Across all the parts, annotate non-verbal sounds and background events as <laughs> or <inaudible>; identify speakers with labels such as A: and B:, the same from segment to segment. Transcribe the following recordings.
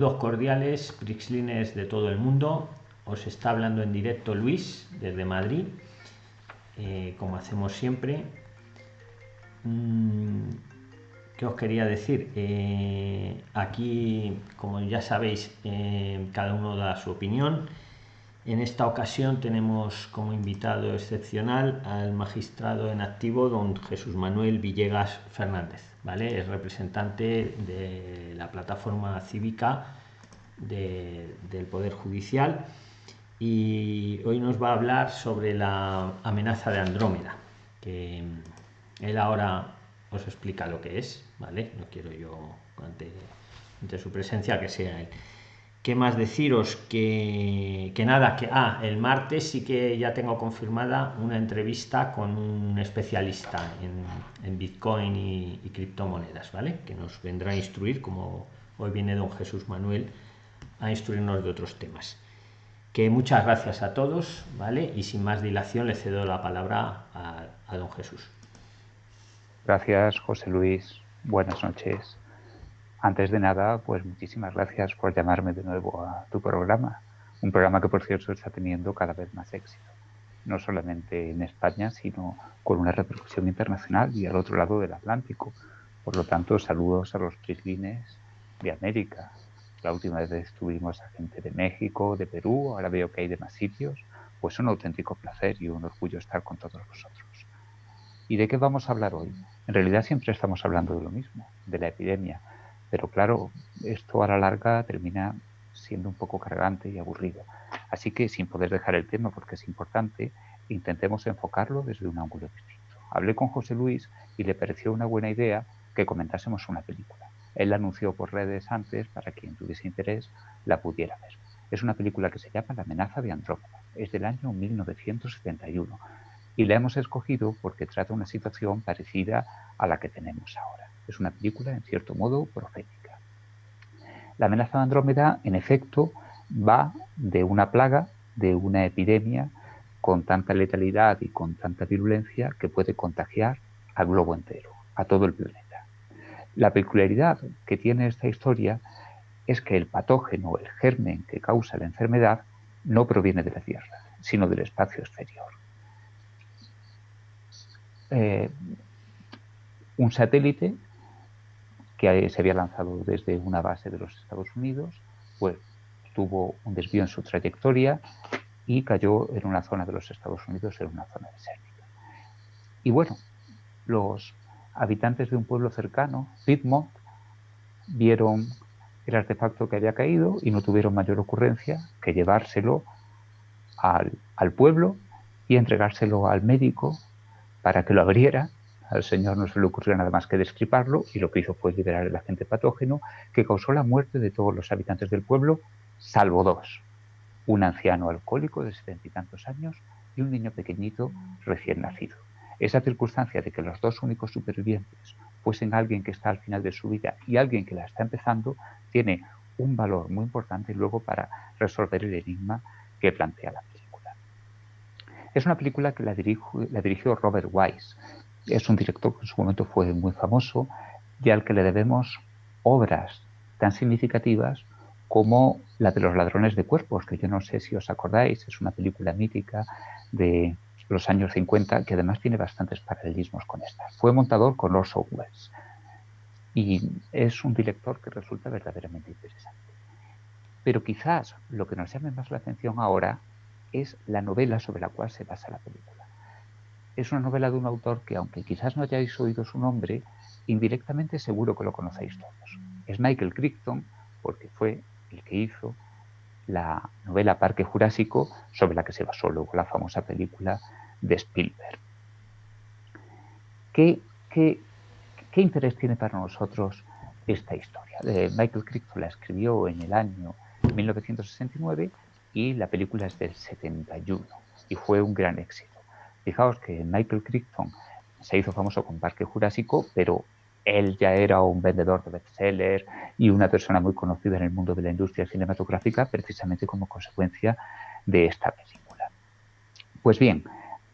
A: Saludos cordiales, Prixlines de todo el mundo. Os está hablando en directo Luis desde Madrid, eh, como hacemos siempre. Mm, ¿Qué os quería decir? Eh, aquí, como ya sabéis, eh, cada uno da su opinión. En esta ocasión tenemos como invitado excepcional al magistrado en activo, don Jesús Manuel Villegas Fernández. ¿vale? Es representante de la plataforma cívica del Poder Judicial y hoy nos va a hablar sobre la amenaza de Andrómeda, que él ahora os explica lo que es, ¿vale? No quiero yo, ante, ante su presencia, que sea él. ¿Qué más deciros? Que, que, nada, que ah, el martes sí que ya tengo confirmada una entrevista con un especialista en, en Bitcoin y, criptomonedas, ¿vale? Que nos vendrá a instruir, como hoy viene don Jesús Manuel, a instruirnos de otros temas. Que muchas gracias a todos, ¿vale? Y sin más dilación le cedo la palabra a, a don Jesús.
B: Gracias, José Luis. Buenas noches. Antes de nada, pues muchísimas gracias por llamarme de nuevo a tu programa. Un programa que, por cierto, está teniendo cada vez más éxito. No solamente en España, sino con una repercusión internacional y al otro lado del Atlántico. Por lo tanto, saludos a los prislines de América. La última vez estuvimos a gente de México, de Perú, ahora veo que hay de más sitios. Pues un auténtico placer y un orgullo estar con todos vosotros. ¿Y de qué vamos a hablar hoy? En realidad siempre estamos hablando de lo mismo, de la epidemia, pero claro, esto a la larga termina siendo un poco cargante y aburrido. Así que sin poder dejar el tema porque es importante, intentemos enfocarlo desde un ángulo distinto. Hablé con José Luis y le pareció una buena idea que comentásemos una película. Él la anunció por redes antes para quien tuviese interés la pudiera ver. Es una película que se llama La amenaza de Andrómeda. Es del año 1971 y la hemos escogido porque trata una situación parecida a la que tenemos ahora. Es una película, en cierto modo, profética. La amenaza de Andrómeda, en efecto, va de una plaga, de una epidemia con tanta letalidad y con tanta virulencia que puede contagiar al globo entero, a todo el planeta. La peculiaridad que tiene esta historia es que el patógeno, el germen que causa la enfermedad, no proviene de la Tierra, sino del espacio exterior. Eh, un satélite que se había lanzado desde una base de los Estados Unidos, pues tuvo un desvío en su trayectoria y cayó en una zona de los Estados Unidos, en una zona desértica. Y bueno, los habitantes de un pueblo cercano, Piedmont, vieron el artefacto que había caído y no tuvieron mayor ocurrencia que llevárselo al, al pueblo y entregárselo al médico para que lo abriera al señor no se le ocurrió nada más que destriparlo y lo que hizo fue liberar el agente patógeno que causó la muerte de todos los habitantes del pueblo, salvo dos. Un anciano alcohólico de setenta y tantos años y un niño pequeñito recién nacido. Esa circunstancia de que los dos únicos supervivientes fuesen alguien que está al final de su vida y alguien que la está empezando, tiene un valor muy importante luego para resolver el enigma que plantea la película. Es una película que la, la dirigió Robert Wise, es un director que en su momento fue muy famoso y al que le debemos obras tan significativas como la de los ladrones de cuerpos, que yo no sé si os acordáis, es una película mítica de los años 50 que además tiene bastantes paralelismos con esta. Fue montador con Orson Welles y es un director que resulta verdaderamente interesante. Pero quizás lo que nos llame más la atención ahora es la novela sobre la cual se basa la película es una novela de un autor que, aunque quizás no hayáis oído su nombre, indirectamente seguro que lo conocéis todos. Es Michael Crichton, porque fue el que hizo la novela Parque Jurásico, sobre la que se basó luego la famosa película de Spielberg. ¿Qué, interés tiene para nosotros esta historia? Eh, Michael Crichton la escribió en el año 1969 y la película es del 71 y fue un gran éxito. Fijaos que Michael Crichton se hizo famoso con Parque Jurásico, pero él ya era un vendedor de bestsellers y una persona muy conocida en el mundo de la industria cinematográfica precisamente como consecuencia de esta película. Pues bien,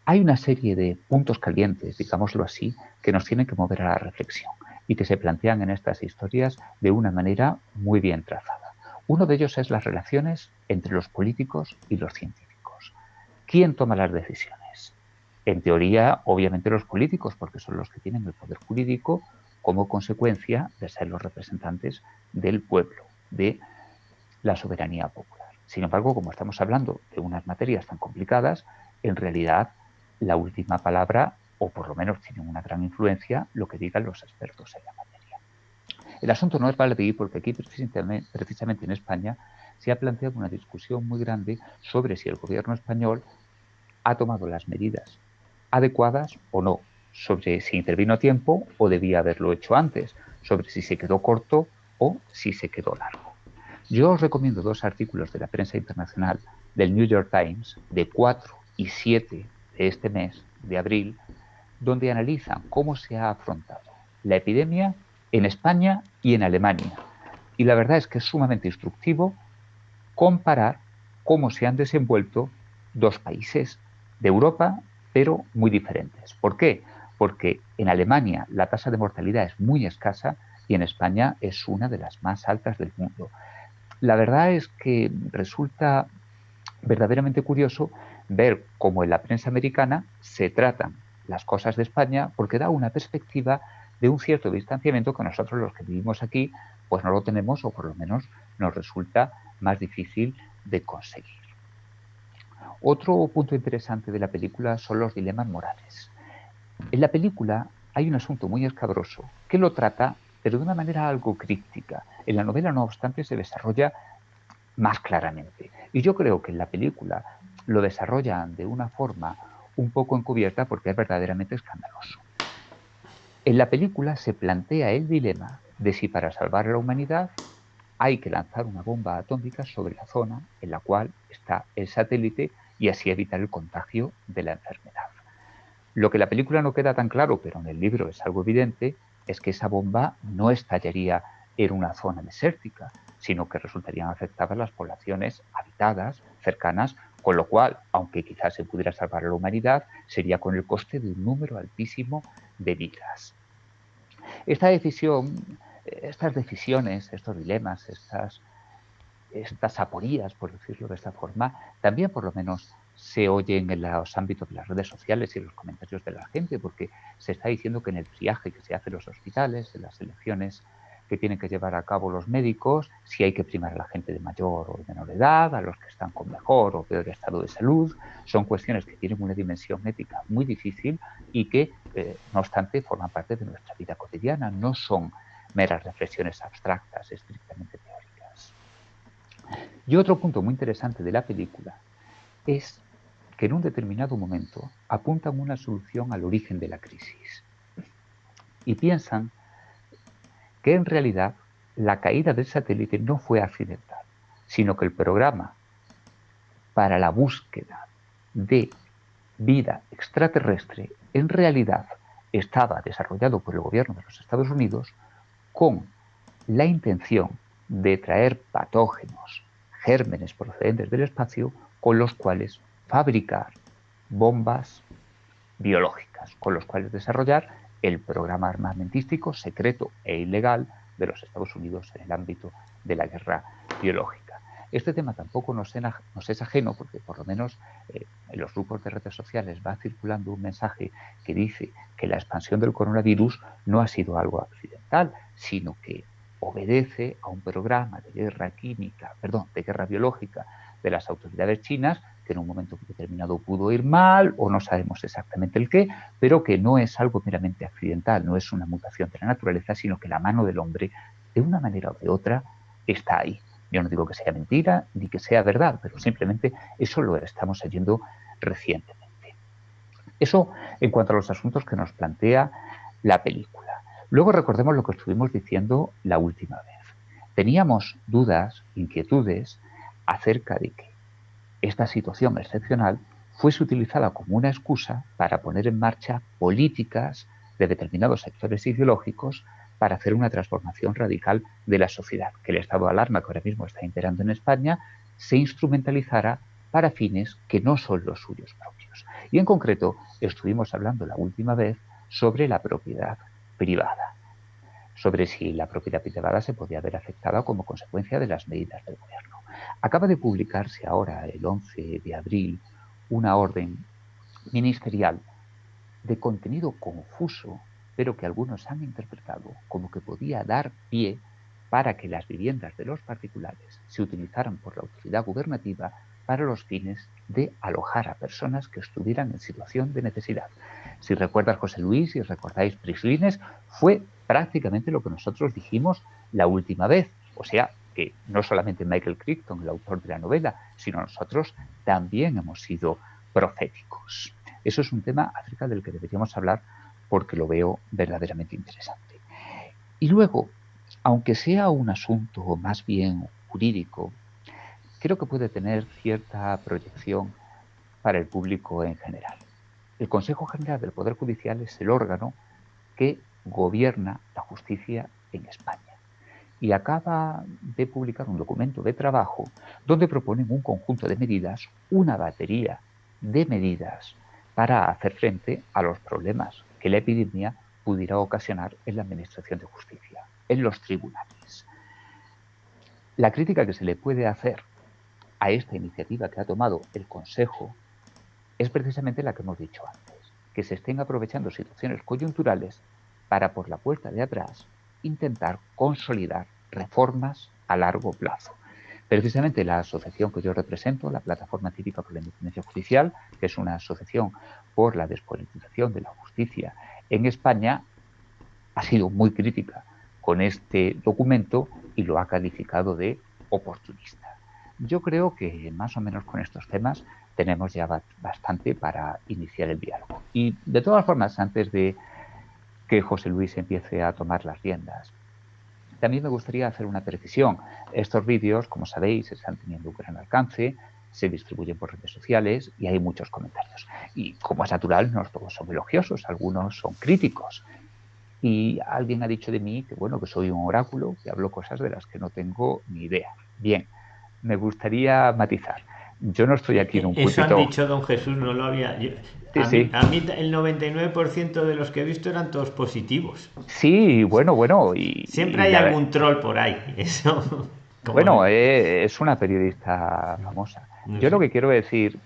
B: hay una serie de puntos calientes, digámoslo así, que nos tienen que mover a la reflexión y que se plantean en estas historias de una manera muy bien trazada. Uno de ellos es las relaciones entre los políticos y los científicos. ¿Quién toma las decisiones? En teoría, obviamente los políticos, porque son los que tienen el poder jurídico como consecuencia de ser los representantes del pueblo, de la soberanía popular. Sin embargo, como estamos hablando de unas materias tan complicadas, en realidad la última palabra, o por lo menos tiene una gran influencia, lo que digan los expertos en la materia. El asunto no es baladí porque aquí precisamente en España se ha planteado una discusión muy grande sobre si el gobierno español ha tomado las medidas adecuadas o no sobre si intervino a tiempo o debía haberlo hecho antes, sobre si se quedó corto o si se quedó largo. Yo os recomiendo dos artículos de la prensa internacional del New York Times de 4 y 7 de este mes, de abril, donde analizan cómo se ha afrontado la epidemia en España y en Alemania. Y la verdad es que es sumamente instructivo comparar cómo se han desenvuelto dos países de Europa, pero muy diferentes. ¿Por qué? porque en Alemania la tasa de mortalidad es muy escasa y en España es una de las más altas del mundo. La verdad es que resulta verdaderamente curioso ver cómo en la prensa americana se tratan las cosas de España porque da una perspectiva de un cierto distanciamiento que nosotros los que vivimos aquí pues no lo tenemos o por lo menos nos resulta más difícil de conseguir. Otro punto interesante de la película son los dilemas morales. En la película hay un asunto muy escabroso que lo trata, pero de una manera algo críptica. En la novela, no obstante, se desarrolla más claramente. Y yo creo que en la película lo desarrollan de una forma un poco encubierta porque es verdaderamente escandaloso. En la película se plantea el dilema de si para salvar a la humanidad hay que lanzar una bomba atómica sobre la zona en la cual está el satélite y así evitar el contagio de la enfermedad. Lo que la película no queda tan claro, pero en el libro es algo evidente, es que esa bomba no estallaría en una zona desértica, sino que resultarían afectadas las poblaciones habitadas, cercanas, con lo cual, aunque quizás se pudiera salvar a la humanidad, sería con el coste de un número altísimo de vidas. Esta decisión, estas decisiones, estos dilemas, estas, estas aporías, por decirlo de esta forma, también por lo menos se oyen en los ámbitos de las redes sociales y los comentarios de la gente, porque se está diciendo que en el triaje que se hace en los hospitales, en las elecciones que tienen que llevar a cabo los médicos, si hay que primar a la gente de mayor o de menor edad, a los que están con mejor o peor estado de salud, son cuestiones que tienen una dimensión ética muy difícil y que, eh, no obstante, forman parte de nuestra vida cotidiana, no son meras reflexiones abstractas, estrictamente teóricas. Y otro punto muy interesante de la película es que en un determinado momento apuntan una solución al origen de la crisis y piensan que en realidad la caída del satélite no fue accidental, sino que el programa para la búsqueda de vida extraterrestre en realidad estaba desarrollado por el gobierno de los Estados Unidos con la intención de traer patógenos, gérmenes procedentes del espacio, con los cuales fabricar bombas biológicas, con los cuales desarrollar el programa armamentístico secreto e ilegal de los Estados Unidos en el ámbito de la guerra biológica. Este tema tampoco nos, es ajeno porque por lo menos eh, en los grupos de redes sociales va circulando un mensaje que dice que la expansión del coronavirus no ha sido algo accidental, sino que obedece a un programa de guerra química, perdón, de guerra biológica de las autoridades chinas que en un momento determinado pudo ir mal o no sabemos exactamente el qué, pero que no es algo meramente accidental, no es una mutación de la naturaleza, sino que la mano del hombre, de una manera o de otra, está ahí. Yo no digo que sea mentira ni que sea verdad, pero simplemente eso lo estamos oyendo recientemente. Eso en cuanto a los asuntos que nos plantea la película. Luego recordemos lo que estuvimos diciendo la última vez. Teníamos dudas, inquietudes acerca de que esta situación excepcional fuese utilizada como una excusa para poner en marcha políticas de determinados sectores ideológicos para hacer una transformación radical de la sociedad, que el estado de alarma que ahora mismo está imperando en España se instrumentalizara para fines que no son los suyos propios. Y en concreto estuvimos hablando la última vez sobre la propiedad privada. sobre si la propiedad privada se podía haber afectado como consecuencia de las medidas del gobierno. Acaba de publicarse ahora, el 11 de abril, una orden ministerial de contenido confuso, pero que algunos han interpretado como que podía dar pie para que las viviendas de los particulares se utilizaran por la autoridad gubernativa para los fines de alojar a personas que estuvieran en situación de necesidad. Si recuerdas José Luis, si recordáis Prislines, fue prácticamente lo que nosotros dijimos la última vez. O sea, que no solamente Michael Crichton, el autor de la novela, sino nosotros también hemos sido proféticos. Eso es un tema acerca del que deberíamos hablar porque lo veo verdaderamente interesante. Y luego, aunque sea un asunto más bien jurídico, creo que puede tener cierta proyección para el público en general. El Consejo General del Poder Judicial es el órgano que gobierna la justicia en España y acaba de publicar un documento de trabajo donde proponen un conjunto de medidas, una batería de medidas para hacer frente a los problemas que la epidemia pudiera ocasionar en la Administración de Justicia, en los tribunales. La crítica que se le puede hacer a esta iniciativa que ha tomado el Consejo es precisamente la que hemos dicho antes, que se estén aprovechando situaciones coyunturales para por la puerta de atrás intentar consolidar reformas a largo plazo. Precisamente la asociación que yo represento, la Plataforma Cívica por la Independencia Judicial, que es una asociación por la despolitización de la justicia en España, ha sido muy crítica con este documento y lo ha calificado de oportunista. Yo creo que más o menos con estos temas tenemos ya bastante para iniciar el diálogo. Y de todas formas, antes de que José Luis empiece a tomar las riendas, también me gustaría hacer una precisión. Estos vídeos, como sabéis, están teniendo un gran alcance, se distribuyen por redes sociales y hay muchos comentarios. Y como es natural, no todos son elogiosos, algunos son críticos. Y alguien ha dicho de mí que, bueno, que soy un oráculo, que hablo cosas de las que no tengo ni idea. Bien, me gustaría matizar. Yo no estoy aquí en un
A: Eso han dicho don Jesús, no lo había... a, Mí, a, Mí, el 99% de los que he visto eran todos positivos.
B: Sí, bueno, bueno. Y,
A: Siempre hay algún troll por ahí. <laughs> Eso.
B: Bueno, eh, es una periodista famosa. yo lo que quiero decir,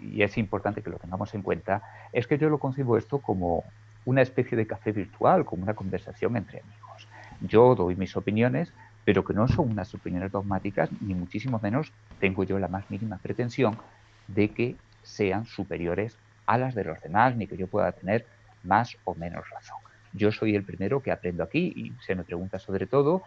B: y es importante que lo tengamos en cuenta, es que yo lo concibo esto como una especie de café virtual, como una conversación entre amigos. Yo doy mis opiniones, pero que no son unas opiniones dogmáticas, ni muchísimo menos tengo yo la más mínima pretensión de que sean superiores a las de los demás, ni que yo pueda tener más o menos razón. Yo soy el primero que aprendo aquí y se me pregunta sobre todo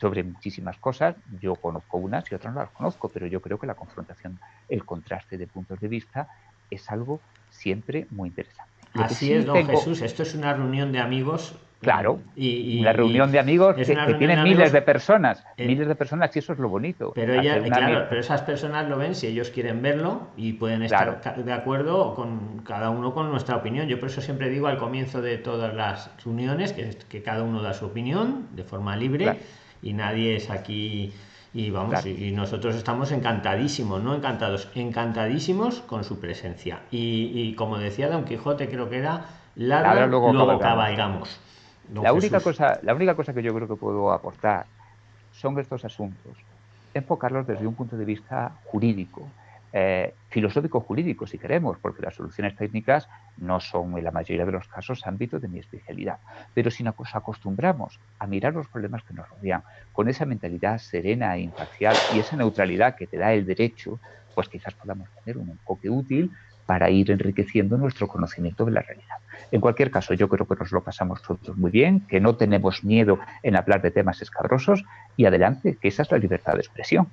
B: sobre muchísimas cosas. Yo conozco unas y otras no las conozco, pero yo creo que la confrontación, el contraste de puntos de vista es algo siempre muy interesante.
A: Así es, don Jesús. Esto es una reunión de amigos
B: Claro, y, la reunión de amigos que, tiene miles de personas, eh, miles de personas y eso es lo bonito.
A: Pero, claro, pero esas personas lo ven si ellos quieren verlo y pueden estar de acuerdo con cada uno con nuestra opinión. Yo por eso siempre digo al comienzo de todas las reuniones que, que cada uno da su opinión de forma libre y nadie es aquí y vamos y, nosotros estamos encantadísimos, no encantados, encantadísimos con su presencia. Y, como decía Don Quijote, creo que era ladra, luego, luego cabalgamos.
B: la única, cosa, la única cosa que yo creo que puedo aportar son estos asuntos, enfocarlos desde un punto de vista jurídico, eh, filosófico jurídico si queremos, porque las soluciones técnicas no son en la mayoría de los casos ámbito de mi especialidad. Pero si nos acostumbramos a mirar los problemas que nos rodean con esa mentalidad serena e imparcial y esa neutralidad que te da el derecho, pues quizás podamos tener un enfoque útil para ir enriqueciendo nuestro conocimiento de la realidad. En cualquier caso, yo creo que nos lo pasamos todos muy bien, que no tenemos miedo en hablar de temas escabrosos y adelante, que esa es la libertad de expresión.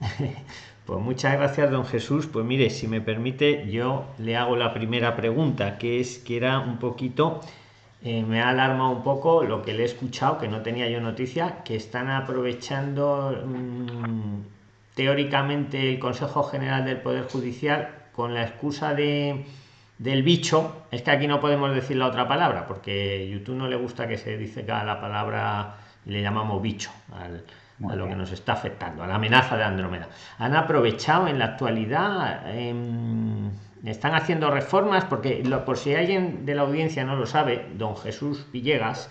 B: <laughs>
A: Pues muchas gracias, don Jesús. Pues mire, si me permite, yo le hago la primera pregunta, que es que era un poquito, eh, me ha alarmado un poco lo que le he escuchado, que no tenía yo noticia, que están aprovechando mm, teóricamente el Consejo General del Poder Judicial con la excusa de del bicho, es que aquí no podemos decir la otra palabra, porque YouTube no le gusta que se dice cada la palabra y le llamamos bicho a lo que nos está afectando, a la amenaza de Andrómeda. Han aprovechado en la actualidad, em, están haciendo reformas, porque por si alguien de la audiencia no lo sabe, don Jesús Villegas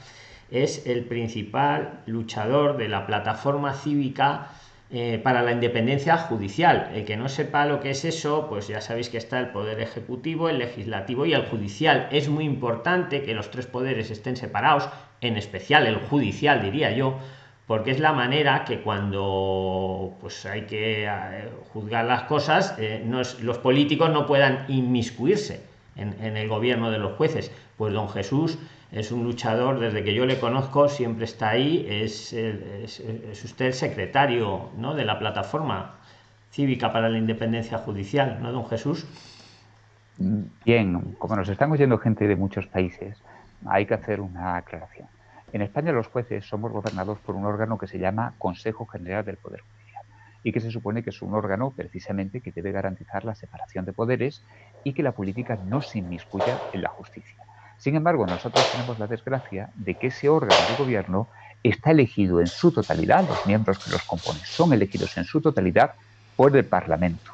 A: es el principal luchador de la plataforma cívica eh, para la independencia judicial. El que no sepa lo que es eso, pues ya sabéis que está el poder ejecutivo, el legislativo y el judicial. Es muy importante que los tres poderes estén separados, en especial el judicial, diría yo, porque es la manera que cuando pues hay que eh, juzgar las cosas, eh, los políticos no puedan inmiscuirse en, en el gobierno de los jueces. Pues don Jesús es un luchador, desde que yo le conozco, siempre está ahí, es, es, usted el secretario ¿no? de la plataforma cívica para la independencia judicial, ¿no, don Jesús?
B: Bien, como nos están oyendo gente de muchos países, hay que hacer una aclaración. En España los jueces somos gobernados por un órgano que se llama Consejo General del Poder Judicial y que se supone que es un órgano precisamente que debe garantizar la separación de poderes y que la política no se inmiscuya en la justicia. Sin embargo, nosotros tenemos la desgracia de que ese órgano de gobierno está elegido en su totalidad, los miembros que los componen son elegidos en su totalidad por el Parlamento,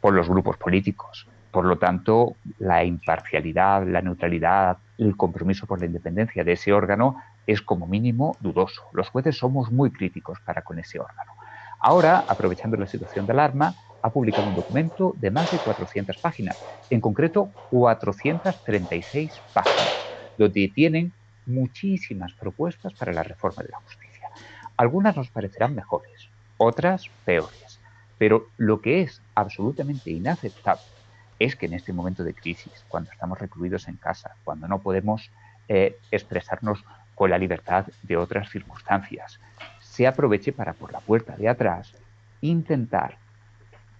B: por los grupos políticos. Por lo tanto, la imparcialidad, la neutralidad, el compromiso por la independencia de ese órgano es como mínimo dudoso. Los jueces somos muy críticos para con ese órgano. Ahora, aprovechando la situación de alarma, ha publicado un documento de más de 400 páginas, en concreto 436 páginas, donde tienen muchísimas propuestas para la reforma de la justicia. Algunas nos parecerán mejores, otras peores, pero lo que es absolutamente inaceptable es que en este momento de crisis, cuando estamos recluidos en casa, cuando no podemos eh, expresarnos con la libertad de otras circunstancias, se aproveche para por la puerta de atrás intentar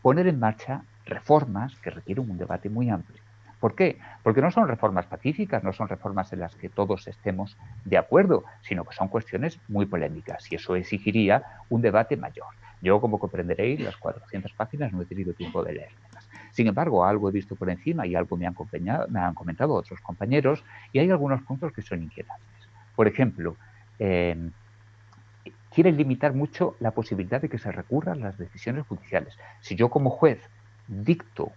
B: poner en marcha reformas que requieren un debate muy amplio. ¿Por qué? Porque no son reformas pacíficas, no son reformas en las que todos estemos de acuerdo, sino que son cuestiones muy polémicas y eso exigiría un debate mayor. Yo, como comprenderéis, las 400 páginas no he tenido tiempo de leerlas. Sin embargo, algo he visto por encima y algo me han, me han comentado otros compañeros y hay algunos puntos que son inquietantes. Por ejemplo, eh, quieren limitar mucho la posibilidad de que se recurran las decisiones judiciales. Si yo como juez dicto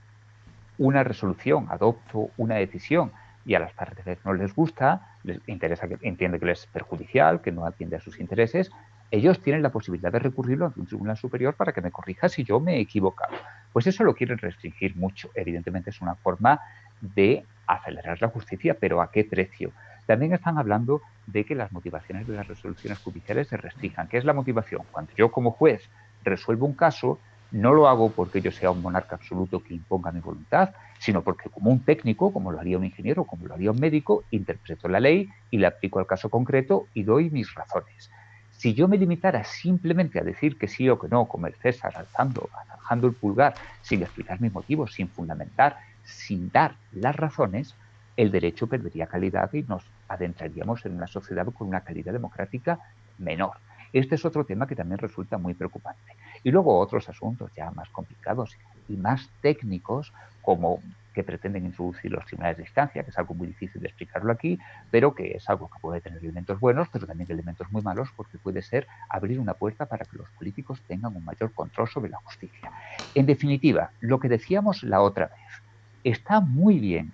B: una resolución, adopto una decisión y a las partes no les gusta, les interesa que entiende que les es perjudicial, que no atiende a sus intereses, ellos tienen la posibilidad de recurrirlo ante un tribunal superior para que me corrija si yo me he equivocado. Pues eso lo quieren restringir mucho. Evidentemente es una forma de acelerar la justicia, pero ¿a qué precio? También están hablando de que las motivaciones de las resoluciones judiciales se restrinjan. ¿Qué es la motivación? Cuando yo como juez resuelvo un caso, no lo hago porque yo sea un monarca absoluto que imponga mi voluntad, sino porque como un técnico, como lo haría un ingeniero, como lo haría un médico, interpreto la ley y la aplico al caso concreto y doy mis razones. Si yo me limitara simplemente a decir que sí o que no, como el César, alzando, alzando el pulgar, sin explicar mis motivos, sin fundamentar, sin dar las razones, el derecho perdería calidad y nos adentraríamos en una sociedad con una calidad democrática menor. Este es otro tema que también resulta muy preocupante. Y luego otros asuntos ya más complicados y más técnicos, como que pretenden introducir los tribunales de instancia, que es algo muy difícil de explicarlo aquí, pero que es algo que puede tener elementos buenos, pero también elementos muy malos, porque puede ser abrir una puerta para que los políticos tengan un mayor control sobre la justicia. En definitiva, lo que decíamos la otra vez, está muy bien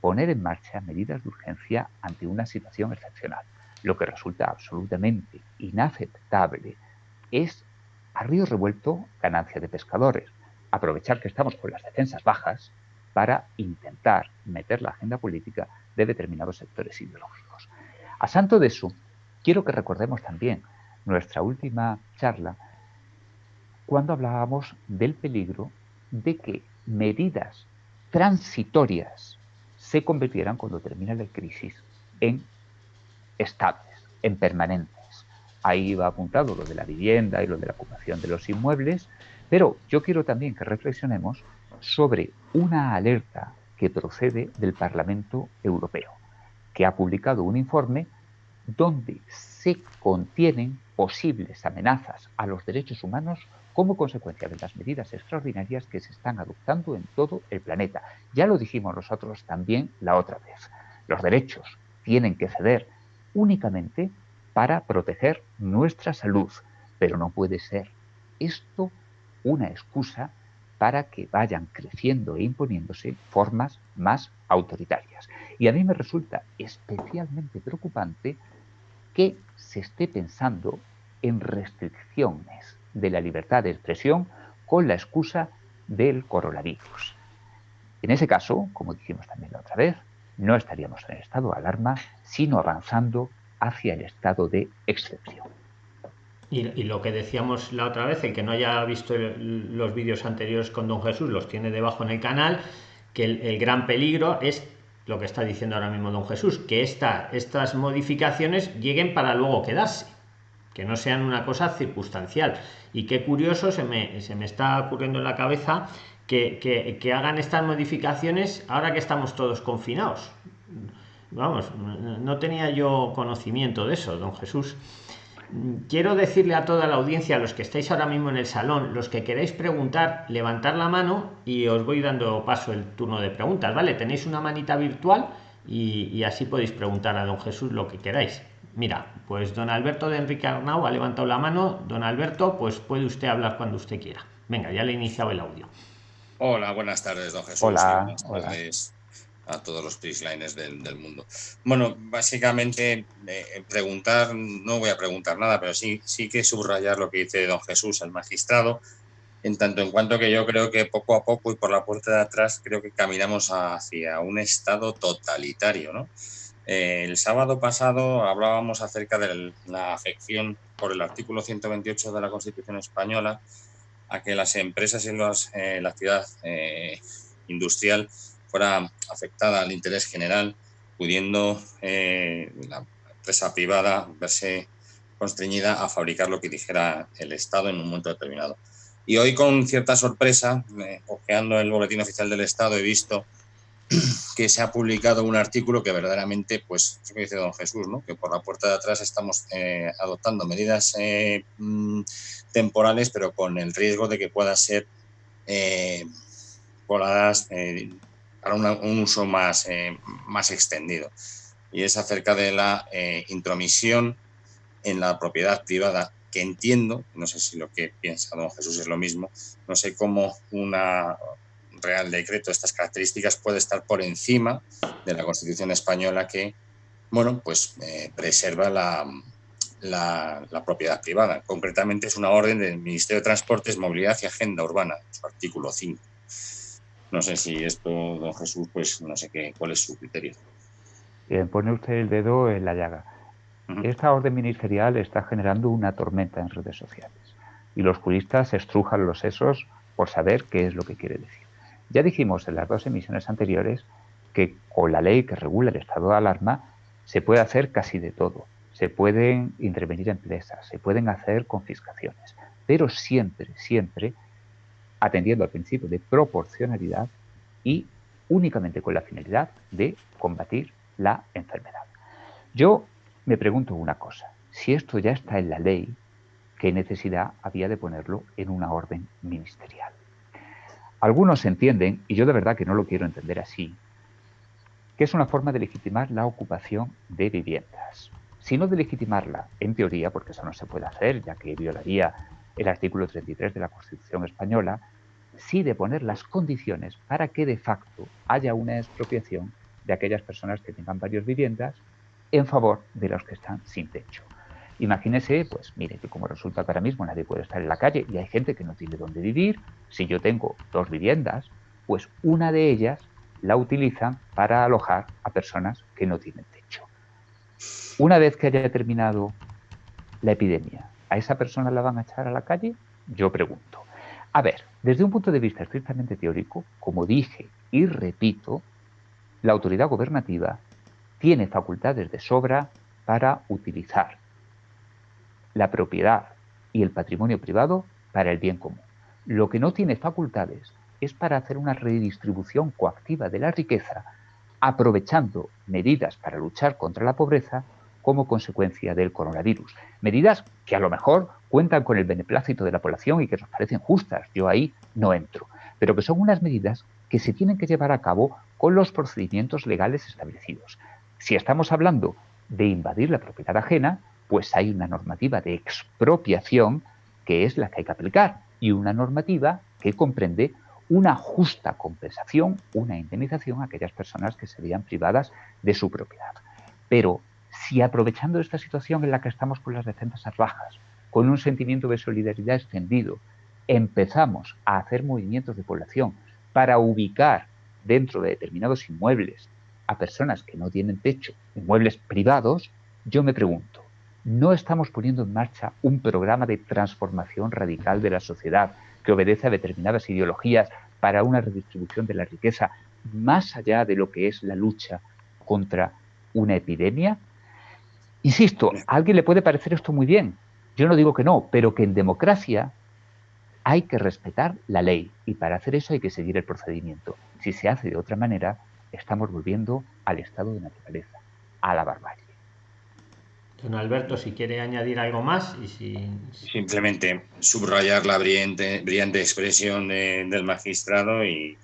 B: poner en marcha medidas de urgencia ante una situación excepcional. Lo que resulta absolutamente inaceptable es a río revuelto ganancia de pescadores. Aprovechar que estamos con las defensas bajas para intentar meter la agenda política de determinados sectores ideológicos. A santo de eso, quiero que recordemos también nuestra última charla cuando hablábamos del peligro de que medidas transitorias se convirtieran cuando termina la crisis en estables, en permanentes. Ahí va apuntado lo de la vivienda y lo de la ocupación de los inmuebles, pero yo quiero también que reflexionemos sobre una alerta que procede del Parlamento Europeo, que ha publicado un informe donde se contienen posibles amenazas a los derechos humanos como consecuencia de las medidas extraordinarias que se están adoptando en todo el planeta. Ya lo dijimos nosotros también la otra vez. Los derechos tienen que ceder únicamente para proteger nuestra salud, pero no puede ser esto una excusa para que vayan creciendo e imponiéndose formas más autoritarias. Y a mí me resulta especialmente preocupante que se esté pensando en restricciones de la libertad de expresión con la excusa del coronavirus. En ese caso, como dijimos también la otra vez, no estaríamos en el estado de alarma, sino avanzando hacia el estado de excepción.
A: Y, lo que decíamos la otra vez, el que no haya visto los vídeos anteriores con don Jesús, los tiene debajo en el canal, que el, gran peligro es lo que está diciendo ahora mismo don Jesús, que esta, estas modificaciones lleguen para luego quedarse, que no sean una cosa circunstancial. Y qué curioso se me, se me está ocurriendo en la cabeza que, que, que hagan estas modificaciones ahora que estamos todos confinados. Vamos, no tenía yo conocimiento de eso, don Jesús quiero decirle a toda la audiencia, a los que estáis ahora mismo en el salón, los que queréis preguntar, levantar la mano y os voy dando paso el turno de preguntas, ¿vale? Tenéis una manita virtual y, así podéis preguntar a don Jesús lo que queráis. Mira, pues don Alberto de Enrique Arnau ha levantado la mano. Don Alberto, pues puede usted hablar cuando usted quiera. Venga, ya le he iniciado el audio.
C: Hola, buenas tardes, don Jesús.
B: Hola, hola
C: a todos los prislines del, del mundo. Bueno, básicamente eh, preguntar, no voy a preguntar nada, pero sí, sí que subrayar lo que dice don Jesús, el magistrado, en tanto en cuanto que yo creo que poco a poco y por la puerta de atrás creo que caminamos hacia un estado totalitario. Eh, el sábado pasado hablábamos acerca de la afección por el artículo 128 de la Constitución española a que las empresas y las, eh, la actividad industrial fuera afectada al interés general, pudiendo eh, la empresa privada verse constreñida a fabricar lo que dijera el Estado en un momento determinado. Y hoy con cierta sorpresa, eh, ojeando el boletín oficial del Estado, he visto que se ha publicado un artículo que verdaderamente, pues, que dice don Jesús, ¿no? que por la puerta de atrás estamos eh, adoptando medidas eh, mm, temporales, pero con el riesgo de que puedan ser voladas para un uso más, eh, más extendido. Y es acerca de la eh, intromisión en la propiedad privada, que entiendo, no sé si lo que piensa don Jesús es lo mismo, no sé cómo una real decreto de estas características puede estar por encima de la Constitución española que, bueno, pues eh, preserva la, la, la, propiedad privada. Concretamente es una orden del Ministerio de Transportes, Movilidad y Agenda Urbana, su artículo 5. No sé si esto, don Jesús, pues no sé qué, cuál es su criterio.
B: Bien, pone usted el dedo en la llaga. Esta orden ministerial está generando una tormenta en redes sociales y los juristas estrujan los sesos por saber qué es lo que quiere decir. Ya dijimos en las dos emisiones anteriores que con la ley que regula el estado de alarma se puede hacer casi de todo. Se pueden intervenir empresas, se pueden hacer confiscaciones, pero siempre, siempre atendiendo al principio de proporcionalidad y únicamente con la finalidad de combatir la enfermedad. Yo me pregunto una cosa, si esto ya está en la ley, ¿qué necesidad había de ponerlo en una orden ministerial? Algunos entienden, y yo de verdad que no lo quiero entender así, que es una forma de legitimar la ocupación de viviendas. Si no de legitimarla, en teoría, porque eso no se puede hacer, ya que violaría el artículo 33 de la Constitución española, sí de poner las condiciones para que de facto haya una expropiación de aquellas personas que tengan varias viviendas en favor de los que están sin techo. Imagínese, pues mire, que como resulta que ahora mismo nadie puede estar en la calle y hay gente que no tiene dónde vivir, si yo tengo dos viviendas, pues una de ellas la utilizan para alojar a personas que no tienen techo. Una vez que haya terminado la epidemia, ¿A esa persona la van a echar a la calle? Yo pregunto. A ver, desde un punto de vista estrictamente teórico, como dije y repito, la autoridad gobernativa tiene facultades de sobra para utilizar la propiedad y el patrimonio privado para el bien común. Lo que no tiene facultades es para hacer una redistribución coactiva de la riqueza, aprovechando medidas para luchar contra la pobreza como consecuencia del coronavirus. Medidas que a lo mejor cuentan con el beneplácito de la población y que nos parecen justas, yo ahí no entro, pero que son unas medidas que se tienen que llevar a cabo con los procedimientos legales establecidos. Si estamos hablando de invadir la propiedad ajena, pues hay una normativa de expropiación que es la que hay que aplicar y una normativa que comprende una justa compensación, una indemnización a aquellas personas que se vean privadas de su propiedad. Pero si aprovechando esta situación en la que estamos con las defensas bajas, con un sentimiento de solidaridad extendido, empezamos a hacer movimientos de población para ubicar dentro de determinados inmuebles a personas que no tienen techo, inmuebles privados, yo me pregunto, ¿no estamos poniendo en marcha un programa de transformación radical de la sociedad que obedece a determinadas ideologías para una redistribución de la riqueza más allá de lo que es la lucha contra una epidemia? Insisto, a alguien le puede parecer esto muy bien, yo no digo que no, pero que en democracia hay que respetar la ley y para hacer eso hay que seguir el procedimiento. Si se hace de otra manera, estamos volviendo al estado de naturaleza, a la barbarie.
A: Don Alberto, si quiere añadir algo más y si...
C: Simplemente subrayar la brillante, brillante expresión del magistrado y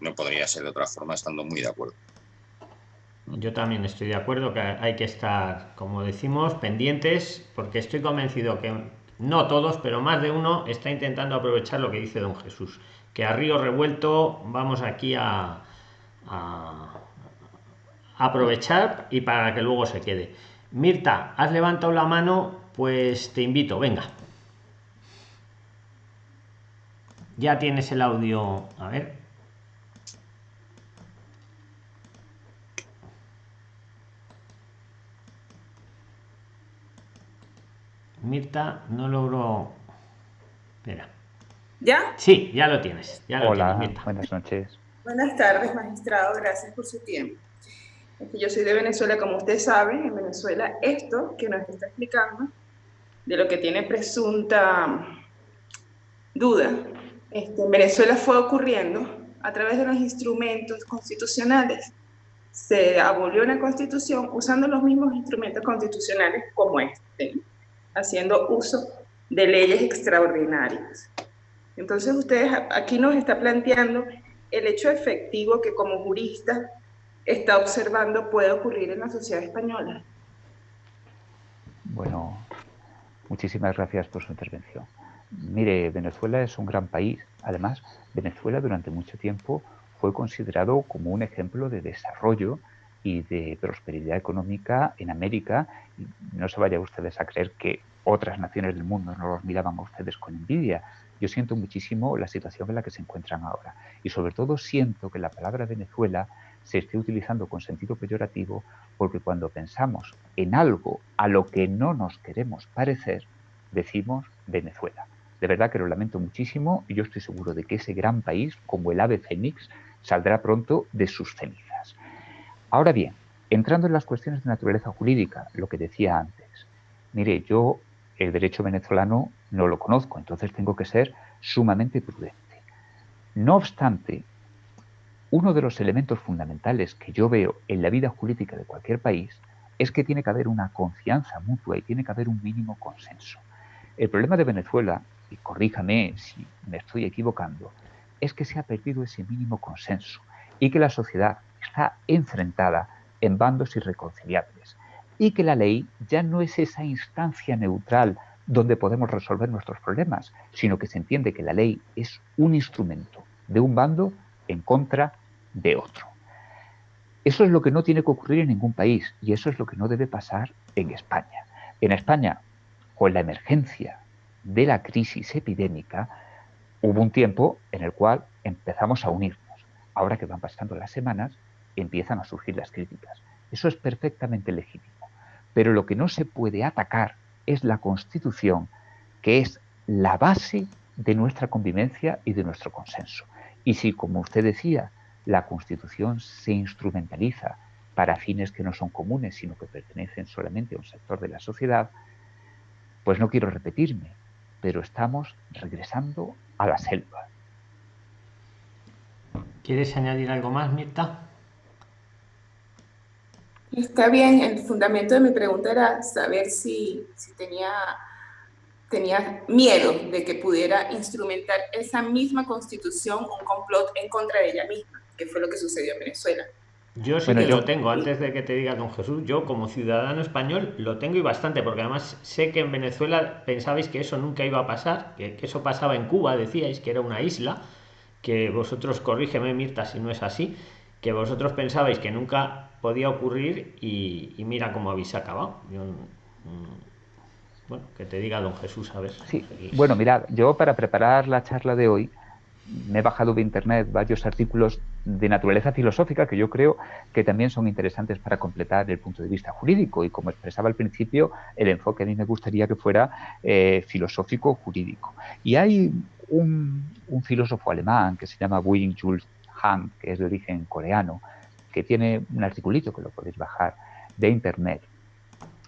C: no podría ser de otra forma, estando muy de acuerdo.
A: Yo también estoy de acuerdo que hay que estar, como decimos, pendientes, porque estoy convencido que no todos, pero más de uno está intentando aprovechar lo que dice don Jesús, que a río revuelto vamos aquí a, aprovechar y para que luego se quede. Mirta, has levantado la mano, pues te invito, venga. Ya tienes el audio, a ver. Mirta no logró. Espera.
D: ¿Ya?
A: Sí, ya lo tienes.
B: Hola, buenas noches.
D: Buenas tardes, magistrado. Gracias por su tiempo. yo soy de Venezuela, como usted sabe. En Venezuela, esto que nos está explicando, de lo que tiene presunta duda, este, en Venezuela fue ocurriendo a través de los instrumentos constitucionales. Se abolió una constitución usando los mismos instrumentos constitucionales como este haciendo uso de leyes extraordinarias. Entonces, ustedes aquí nos está planteando el hecho efectivo que como jurista está observando puede ocurrir en la sociedad española.
B: Bueno, muchísimas gracias por su intervención. Mire, Venezuela es un gran país. Además, Venezuela durante mucho tiempo fue considerado como un ejemplo de desarrollo y de prosperidad económica en América. no se vayan ustedes a creer que otras naciones del mundo no los miraban a ustedes con envidia. Yo siento muchísimo la situación en la que se encuentran ahora. Y sobre todo siento que la palabra Venezuela se esté utilizando con sentido peyorativo porque cuando pensamos en algo a lo que no nos queremos parecer, decimos Venezuela. De verdad que lo lamento muchísimo y yo estoy seguro de que ese gran país, como el ave fénix, saldrá pronto de sus cenizas. Ahora bien, entrando en las cuestiones de naturaleza jurídica, lo que decía antes, mire, yo el derecho venezolano no lo conozco, entonces tengo que ser sumamente prudente. No obstante, uno de los elementos fundamentales que yo veo en la vida jurídica de cualquier país es que tiene que haber una confianza mutua y tiene que haber un mínimo consenso. El problema de Venezuela, y corríjame si me estoy equivocando, es que se ha perdido ese mínimo consenso y que la sociedad está enfrentada en bandos irreconciliables y que la ley ya no es esa instancia neutral donde podemos resolver nuestros problemas, sino que se entiende que la ley es un instrumento de un bando en contra de otro. Eso es lo que no tiene que ocurrir en ningún país y eso es lo que no debe pasar en España. En España, con la emergencia de la crisis epidémica, hubo un tiempo en el cual empezamos a unirnos. Ahora que van pasando las semanas, empiezan a surgir las críticas. Eso es perfectamente legítimo. Pero lo que no se puede atacar es la Constitución, que es la base de nuestra convivencia y de nuestro consenso. Y si, como usted decía, la Constitución se instrumentaliza para fines que no son comunes, sino que pertenecen solamente a un sector de la sociedad, pues no quiero repetirme, pero estamos regresando a la selva.
A: ¿Quieres añadir algo más, Mirta?
D: Está bien, el fundamento de mi pregunta era saber si, tenía, tenía miedo de que pudiera instrumentar esa misma constitución, un complot en contra de ella misma, que fue lo que sucedió en Venezuela.
A: Yo sí que lo tengo, antes de que te diga don Jesús, yo como ciudadano español lo tengo y bastante, porque además sé que en Venezuela pensabais que eso nunca iba a pasar, que, que eso pasaba en Cuba, decíais que era una isla, que vosotros, corrígeme Mirta si no es así, que vosotros pensabais que nunca podía ocurrir y, mira cómo habéis acabado. Mm, bueno, que te diga don Jesús, a ver.
B: Sí, bueno, mirad, yo para preparar la charla de hoy me he bajado de internet varios artículos de naturaleza filosófica que yo creo que también son interesantes para completar el punto de vista jurídico y como expresaba al principio, el enfoque a mí me gustaría que fuera eh, filosófico jurídico. Y hay un, filósofo alemán que se llama Wing Jules Han, que es de origen coreano, que tiene un articulito que lo podéis bajar de internet,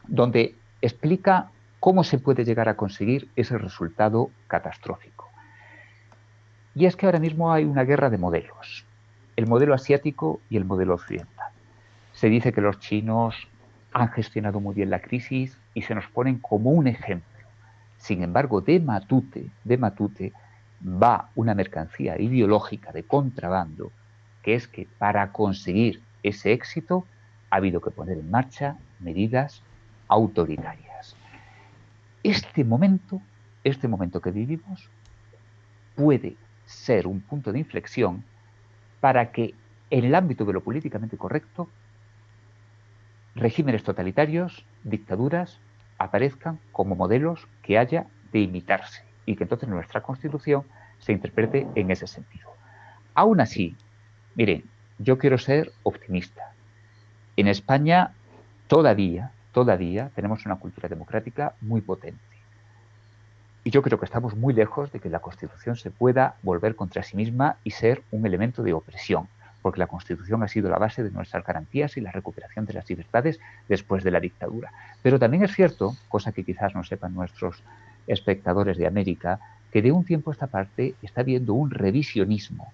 B: donde explica cómo se puede llegar a conseguir ese resultado catastrófico. Y es que ahora mismo hay una guerra de modelos, el modelo asiático y el modelo occidental. Se dice que los chinos han gestionado muy bien la crisis y se nos ponen como un ejemplo. Sin embargo, de Matute, de Matute va una mercancía ideológica de contrabando, que es que para conseguir ese éxito ha habido que poner en marcha medidas autoritarias. Este momento, este momento que vivimos, puede ser un punto de inflexión para que en el ámbito de lo políticamente correcto, regímenes totalitarios, dictaduras, aparezcan como modelos que haya de imitarse y que entonces nuestra Constitución se interprete en ese sentido. Aún así, miren, yo quiero ser optimista. En España todavía, todavía tenemos una cultura democrática muy potente. Y yo creo que estamos muy lejos de que la Constitución se pueda volver contra sí misma y ser un elemento de opresión, porque la Constitución ha sido la base de nuestras garantías y la recuperación de las libertades después de la dictadura. Pero también es cierto, cosa que quizás no sepan nuestros espectadores de América, que de un tiempo a esta parte está habiendo un revisionismo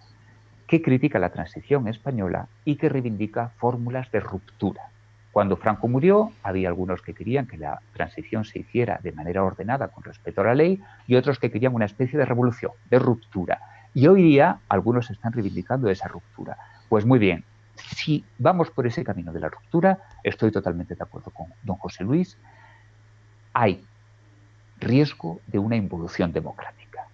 B: que critica la transición española y que reivindica fórmulas de ruptura. Cuando Franco murió, había algunos que querían que la transición se hiciera de manera ordenada con respeto a la ley y otros que querían una especie de revolución, de ruptura. Y hoy día algunos están reivindicando esa ruptura. Pues muy bien, si vamos por ese camino de la ruptura, estoy totalmente de acuerdo con don José Luis, hay riesgo de una involución democrática.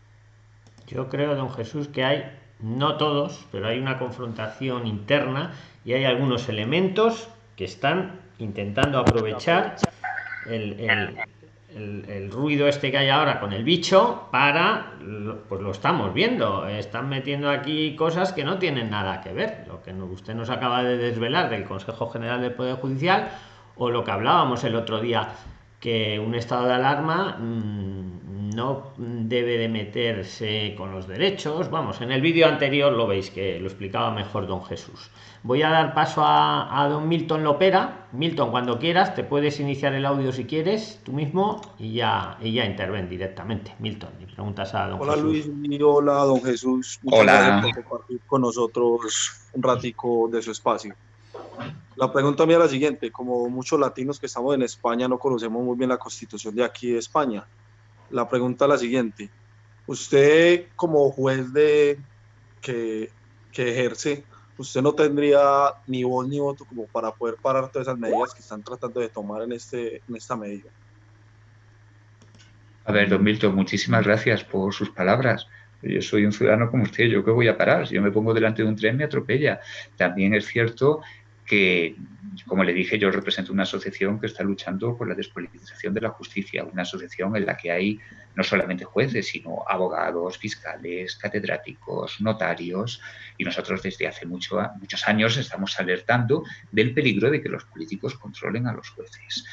A: Yo creo, don Jesús, que hay, no todos, pero hay una confrontación interna y hay algunos elementos que están intentando aprovechar el, ruido este que hay ahora con el bicho para, pues lo estamos viendo, están metiendo aquí cosas que no tienen nada que ver, lo que usted nos acaba de desvelar del Consejo General del Poder Judicial o lo que hablábamos el otro día, que un estado de alarma mm, no debe de meterse con los derechos, vamos, en el vídeo anterior lo veis que lo explicaba mejor don Jesús. Voy a dar paso a, don Milton Lopera. Milton, cuando quieras, te puedes iniciar el audio si quieres, tú mismo, y ya, y ya interven directamente. Milton, y preguntas a don
E: hola, Luis, y hola, don Jesús.
B: hola.
E: por compartir con nosotros un ratico de su espacio. La pregunta mía es la siguiente. Como muchos latinos que estamos en España no conocemos muy bien la constitución de aquí de España. La pregunta es la siguiente. Usted como juez de que, ejerce, usted no tendría ni voz ni voto como para poder parar todas esas medidas que están tratando de tomar en, este, en esta medida.
B: A ver, don Milton, muchísimas gracias por sus palabras. Yo soy un ciudadano como usted, ¿yo qué voy a parar? Si yo me pongo delante de un tren, me atropella. También es cierto que, como le dije, yo represento una asociación que está luchando por la despolitización de la justicia, una asociación en la que hay no solamente jueces, sino abogados, fiscales, catedráticos, notarios, y nosotros desde hace mucho, muchos años estamos alertando del peligro de que los políticos controlen a los jueces.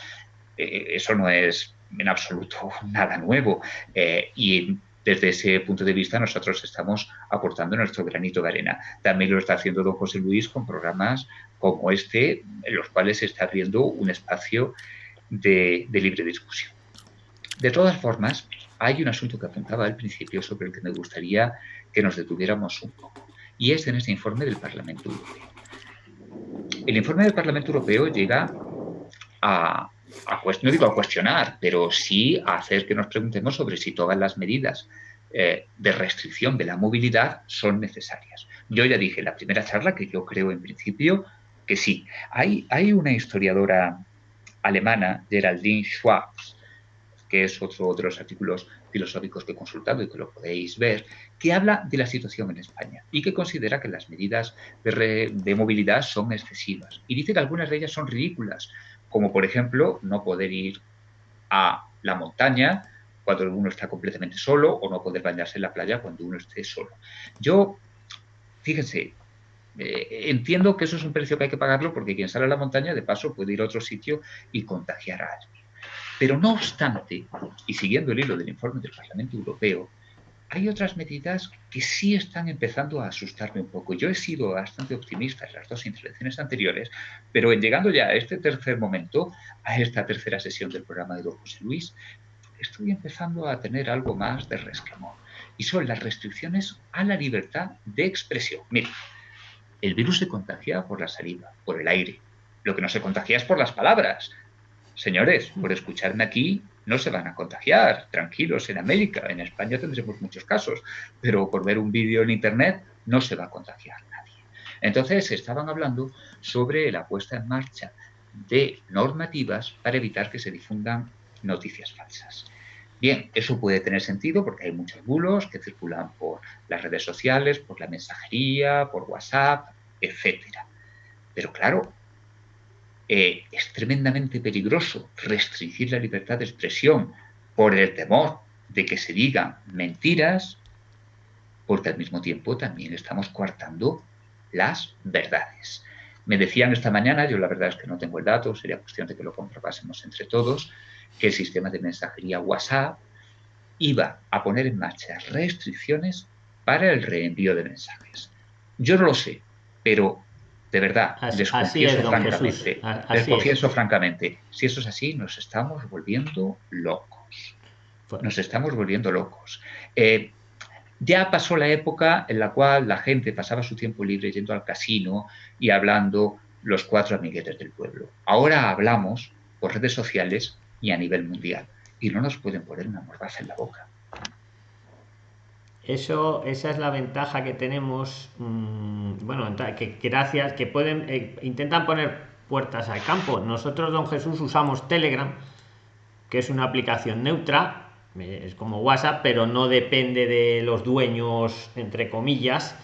B: Eh, eso no es en absoluto <laughs> nada nuevo eh, y desde ese punto de vista nosotros estamos aportando nuestro granito de arena. También lo está haciendo don José Luis con programas como este, en los cuales se está abriendo un espacio de, libre discusión. De todas formas, hay un asunto que apuntaba al principio sobre el que me gustaría que nos detuviéramos un poco, y es en este informe del Parlamento Europeo. El informe del Parlamento Europeo llega a, no digo a cuestionar, pero sí a hacer que nos preguntemos sobre si todas las medidas eh, de restricción de la movilidad son necesarias. Yo ya dije en la primera charla que yo creo en principio que sí. Hay, hay una historiadora alemana, Geraldine Schwab, que es otro de los artículos filosóficos que he consultado y que lo podéis ver, que habla de la situación en España y que considera que las medidas de, de movilidad son excesivas. Y dice que algunas de ellas son ridículas, como por ejemplo no poder ir a la montaña cuando uno está completamente solo o no poder bañarse en la playa cuando uno esté solo. Yo, fíjense, eh, entiendo que eso es un precio que hay que pagarlo porque quien sale a la montaña de paso puede ir a otro sitio y contagiar a alguien. Pero no obstante, y siguiendo el hilo del informe del Parlamento Europeo, hay otras medidas que sí están empezando a asustarme un poco. Yo he sido bastante optimista en las dos intervenciones anteriores, pero en llegando ya a este tercer momento, a esta tercera sesión del programa de don José Luis, estoy empezando a tener algo más de resquemor. Y son las restricciones a la libertad de expresión. Mira, el virus se contagia por la saliva, por el aire. Lo que no se contagia es por las palabras. Señores, por escucharme aquí no se van a contagiar. Tranquilos, en América, en España tendremos muchos casos, pero por ver un vídeo en Internet no se va a contagiar nadie. Entonces estaban hablando sobre la puesta en marcha de normativas para evitar que se difundan noticias falsas. Bien, eso puede tener sentido porque hay muchos bulos que circulan por las redes sociales, por la mensajería, por WhatsApp, etc. Pero claro, eh, es tremendamente peligroso restringir la libertad de expresión por el temor de que se digan mentiras, porque al mismo tiempo también estamos coartando las verdades. Me decían esta mañana, yo la verdad es que no tengo el dato, sería cuestión de que lo comprobásemos entre todos, que el sistema de mensajería WhatsApp iba a poner en marcha restricciones para el reenvío de mensajes. Yo no lo sé, pero de verdad, les confieso francamente, les confieso francamente, si eso es así, nos estamos volviendo locos. Nos estamos volviendo locos. Eh, ya pasó la época en la cual la gente pasaba su tiempo libre yendo al casino y hablando los cuatro amiguetes del pueblo. Ahora hablamos por redes sociales y a nivel mundial. Y no nos pueden poner una mordaza en la boca.
A: Eso, esa es la ventaja que tenemos, mm, bueno, que gracias, que pueden, eh, intentan poner puertas al campo. Nosotros, don Jesús, usamos Telegram, que es una aplicación neutra, eh, es como WhatsApp, pero no depende de los dueños, entre comillas,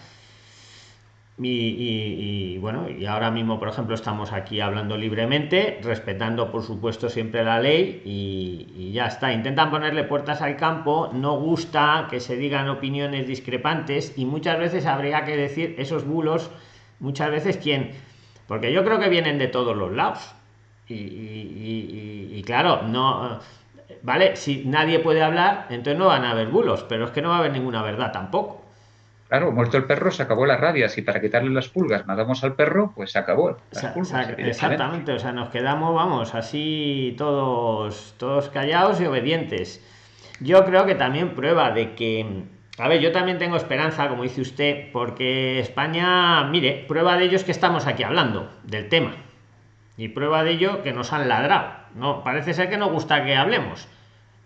A: y, bueno, y ahora mismo, por ejemplo, estamos aquí hablando libremente, respetando, por supuesto, siempre la ley y, ya está. Intentan ponerle puertas al campo, no gusta que se digan opiniones discrepantes y muchas veces habría que decir esos bulos, muchas veces quién, porque yo creo que vienen de todos los lados. Y, claro, no, vale, si nadie puede hablar, entonces no van a haber bulos, pero es que no va a haber ninguna verdad tampoco.
B: Claro, muerto el perro, se acabó la rabia. Si para quitarle las pulgas matamos al perro, pues se acabó.
A: exactamente, o sea, nos quedamos, vamos, así todos, todos callados y obedientes. Yo creo que también prueba de que, a ver, yo también tengo esperanza, como dice usted, porque España, mire, prueba de ello es que estamos aquí hablando del tema. Y prueba de ello que nos han ladrado. No, parece ser que nos gusta que hablemos.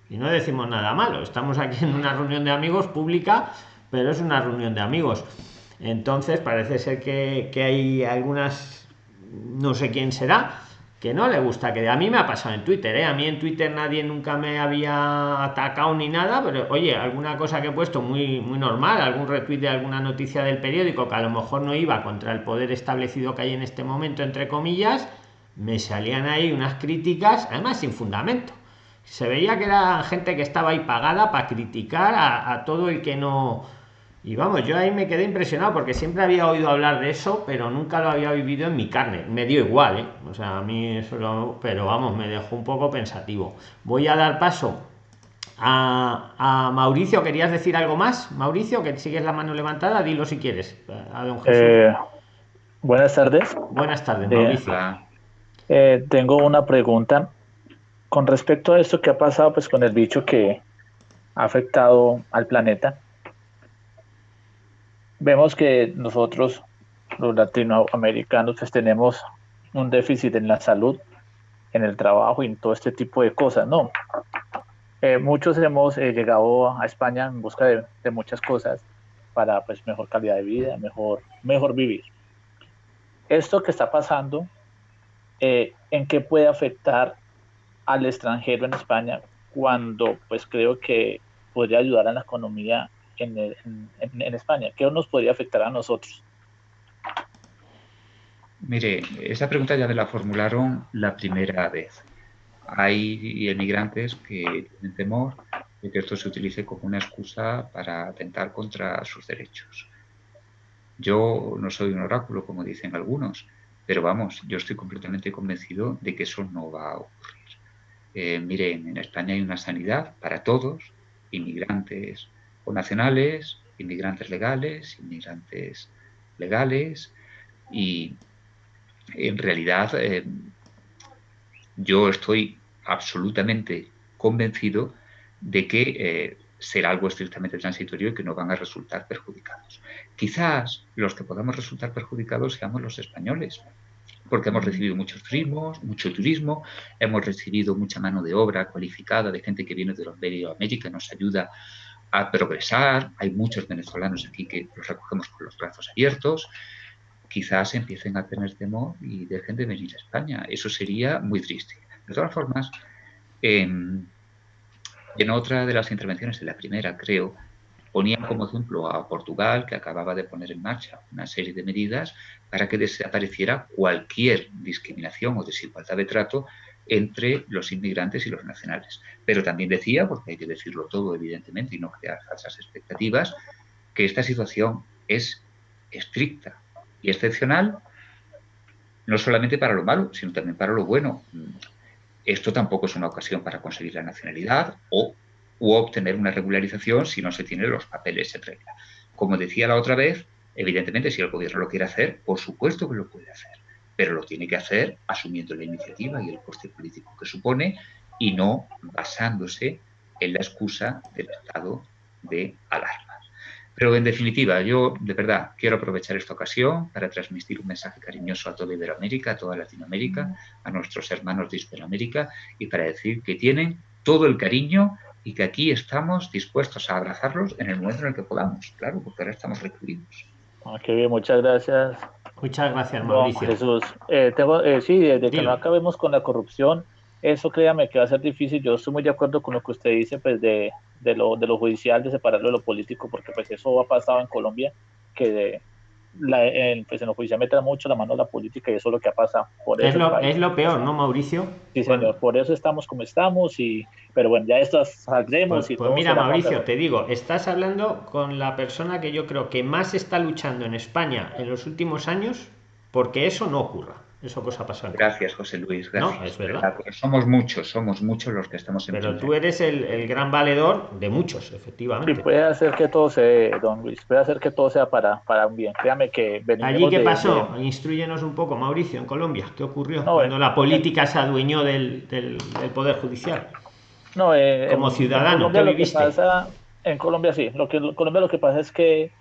A: Y no decimos nada malo. Estamos aquí en una reunión de amigos pública pero es una reunión de amigos. Entonces parece ser que, hay algunas, no sé quién será, que no le gusta que a mí me ha pasado en Twitter, ¿eh? a mí en Twitter nadie nunca me había atacado ni nada, pero oye, alguna cosa que he puesto muy, muy normal, algún retweet de alguna noticia del periódico que a lo mejor no iba contra el poder establecido que hay en este momento, entre comillas, me salían ahí unas críticas, además sin fundamento. Se veía que era gente que estaba ahí pagada para criticar a todo el que no, y vamos, yo ahí me quedé impresionado porque siempre había oído hablar de eso, pero nunca lo había vivido en mi carne. Me dio igual, ¿eh? O sea, a mí eso Pero vamos, me dejó un poco pensativo. Voy a dar paso a, Mauricio. ¿Querías decir algo más? Mauricio, que sigues la mano levantada, dilo si quieres. A don Jesús.
F: Eh, buenas tardes.
A: Buenas tardes, eh, Mauricio.
F: Eh, tengo una pregunta con respecto a esto que ha pasado pues con el bicho que ha afectado al planeta vemos que nosotros, los latinoamericanos, pues tenemos un déficit en la salud, en el trabajo y en todo este tipo de cosas, ¿no? Eh, muchos hemos eh, llegado a España en busca de, muchas cosas para pues mejor calidad de vida, mejor, mejor vivir. Esto que está pasando, eh, ¿en qué puede afectar al extranjero en España cuando pues creo que podría ayudar a la economía en, España? ¿Qué nos podría afectar a nosotros?
B: Mire, esa pregunta ya me la formularon la primera vez. Hay emigrantes que tienen temor de que esto se utilice como una excusa para atentar contra sus derechos. Yo no soy un oráculo, como dicen algunos, pero vamos, yo estoy completamente convencido de que eso no va a ocurrir. Eh, miren, en España hay una sanidad para todos, inmigrantes o nacionales, inmigrantes legales, inmigrantes legales, y en realidad eh, yo estoy absolutamente convencido de que eh, será algo estrictamente transitorio y que no van a resultar perjudicados. Quizás los que podamos resultar perjudicados seamos los españoles, porque hemos recibido muchos turismos, mucho turismo, hemos recibido mucha mano de obra cualificada de gente que viene de América y nos ayuda a progresar. Hay muchos venezolanos aquí que los recogemos con los brazos abiertos quizás empiecen a tener temor y dejen de venir a España. Eso sería muy triste. De todas formas, en, otra de las intervenciones, en la primera creo, ponían como ejemplo a Portugal, que acababa de poner en marcha una serie de medidas para que desapareciera cualquier discriminación o desigualdad de trato entre los inmigrantes y los nacionales. Pero también decía, porque hay que decirlo todo evidentemente y no crear falsas expectativas, que esta situación es estricta, y excepcional, no solamente para lo malo, sino también para lo bueno. Esto tampoco es una ocasión para conseguir la nacionalidad o obtener una regularización si no se tienen los papeles en regla. Como decía la otra vez, evidentemente si el gobierno lo quiere hacer, por supuesto que lo puede hacer, pero lo tiene que hacer asumiendo la iniciativa y el coste político que supone y no basándose en la excusa del estado de alarma. Pero en definitiva, yo de verdad quiero aprovechar esta ocasión para transmitir un mensaje cariñoso a toda Iberoamérica, a toda Latinoamérica, a nuestros hermanos de Hispanoamérica y para decir que tienen todo el cariño y que aquí estamos dispuestos a abrazarlos en el momento en el que podamos, claro, porque ahora estamos recluidos.
F: Ah, qué bien, muchas gracias.
A: Muchas gracias, Mauricio.
F: Jesús, eh, tengo, eh, sí, desde que no acabemos con la corrupción, eso créame que va a ser difícil. Yo estoy muy de acuerdo con lo que usted dice, pues de, de, lo, de lo judicial, de separarlo de lo político, porque pues eso ha pasado en Colombia, que de, la, en, pues en lo judicial mete mucho la mano a la política y eso es lo que ha pasado.
A: Por es, lo, es lo peor, ¿no, Mauricio?
F: Sí, señor, por eso estamos como estamos, y pero bueno, ya esto saldremos
A: pues,
F: y
A: pues mira, Mauricio, te digo, estás hablando con la persona que yo creo que más está luchando en España en los últimos años porque eso no ocurra. Eso pues ha pasado.
B: Gracias, José Luis. Gracias.
A: No, es verdad.
B: Somos muchos, somos muchos los que estamos
A: en Pero tú eres el, gran valedor de muchos, efectivamente.
F: Y puede hacer que todo sea, don Luis, puede hacer que todo sea para, para un bien. Créame que
A: ¿Allí qué pasó? Instruyenos un poco, Mauricio, en Colombia. ¿Qué ocurrió cuando la política se adueñó del, del, Poder Judicial?
F: No, eh,
A: Como ciudadano,
F: ¿qué viviste? en Colombia sí. Lo que, en Colombia lo que pasa es que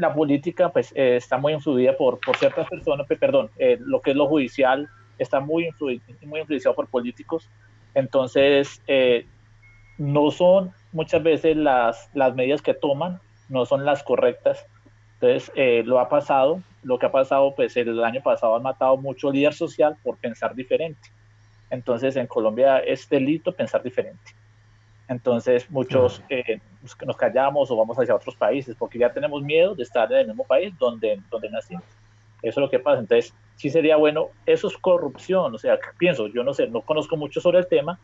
F: la política pues eh, está muy influida por, por ciertas personas, perdón, eh, lo que es lo judicial está muy, muy influenciado por políticos, entonces eh, no son muchas veces las, las medidas que toman, no son las correctas, entonces lo ha pasado, lo que ha pasado pues el año pasado han matado mucho líder social por pensar diferente, entonces en Colombia es delito pensar diferente. Entonces muchos eh, nos callamos o vamos hacia otros países porque ya tenemos miedo de estar en el mismo país donde, donde nacimos. Eso es lo que pasa. Entonces sí sería bueno, eso es corrupción, o sea, pienso, yo no sé, no conozco mucho sobre el tema,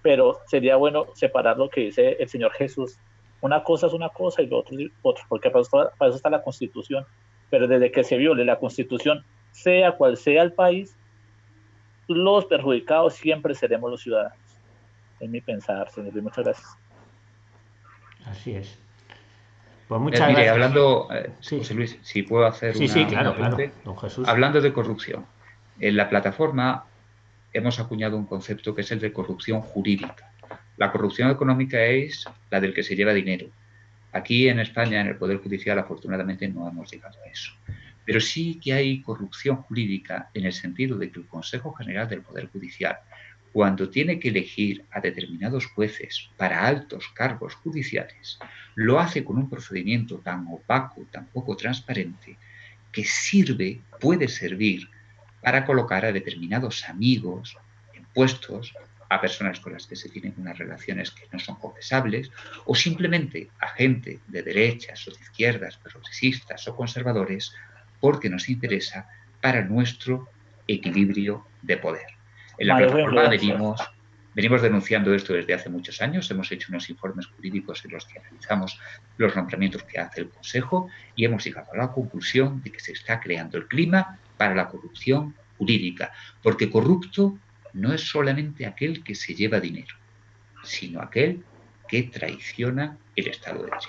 F: pero sería bueno separar lo que dice el Señor Jesús. Una cosa es una cosa y lo otro es otro, porque para eso, para eso está la Constitución. Pero desde que se viole la Constitución, sea cual sea el país, los perjudicados siempre seremos los ciudadanos en mi pensar, señor Muchas gracias.
A: Así es.
B: Pues muchas eh, mire, hablando, eh, José Luis, si puedo hacer
A: sí, sí, claro, claro.
B: Hablando de corrupción, en la plataforma hemos acuñado un concepto que es el de corrupción jurídica. La corrupción económica es la del que se lleva dinero. Aquí en España, en el Poder Judicial, afortunadamente no hemos llegado a eso. Pero sí que hay corrupción jurídica en el sentido de que el Consejo General del Poder Judicial cuando tiene que elegir a determinados jueces para altos cargos judiciales, lo hace con un procedimiento tan opaco, tan poco transparente, que sirve, puede servir para colocar a determinados amigos en puestos a personas con las que se tienen unas relaciones que no son confesables, o simplemente a gente de derechas o de izquierdas, progresistas o conservadores, porque nos interesa para nuestro equilibrio de poder. En la plataforma venimos, venimos denunciando esto desde hace muchos años, hemos hecho unos informes jurídicos en los que analizamos los nombramientos que hace el Consejo y hemos llegado a la conclusión de que se está creando el clima para la corrupción jurídica, porque corrupto no es solamente aquel que se lleva dinero, sino aquel que traiciona el Estado de Derecho.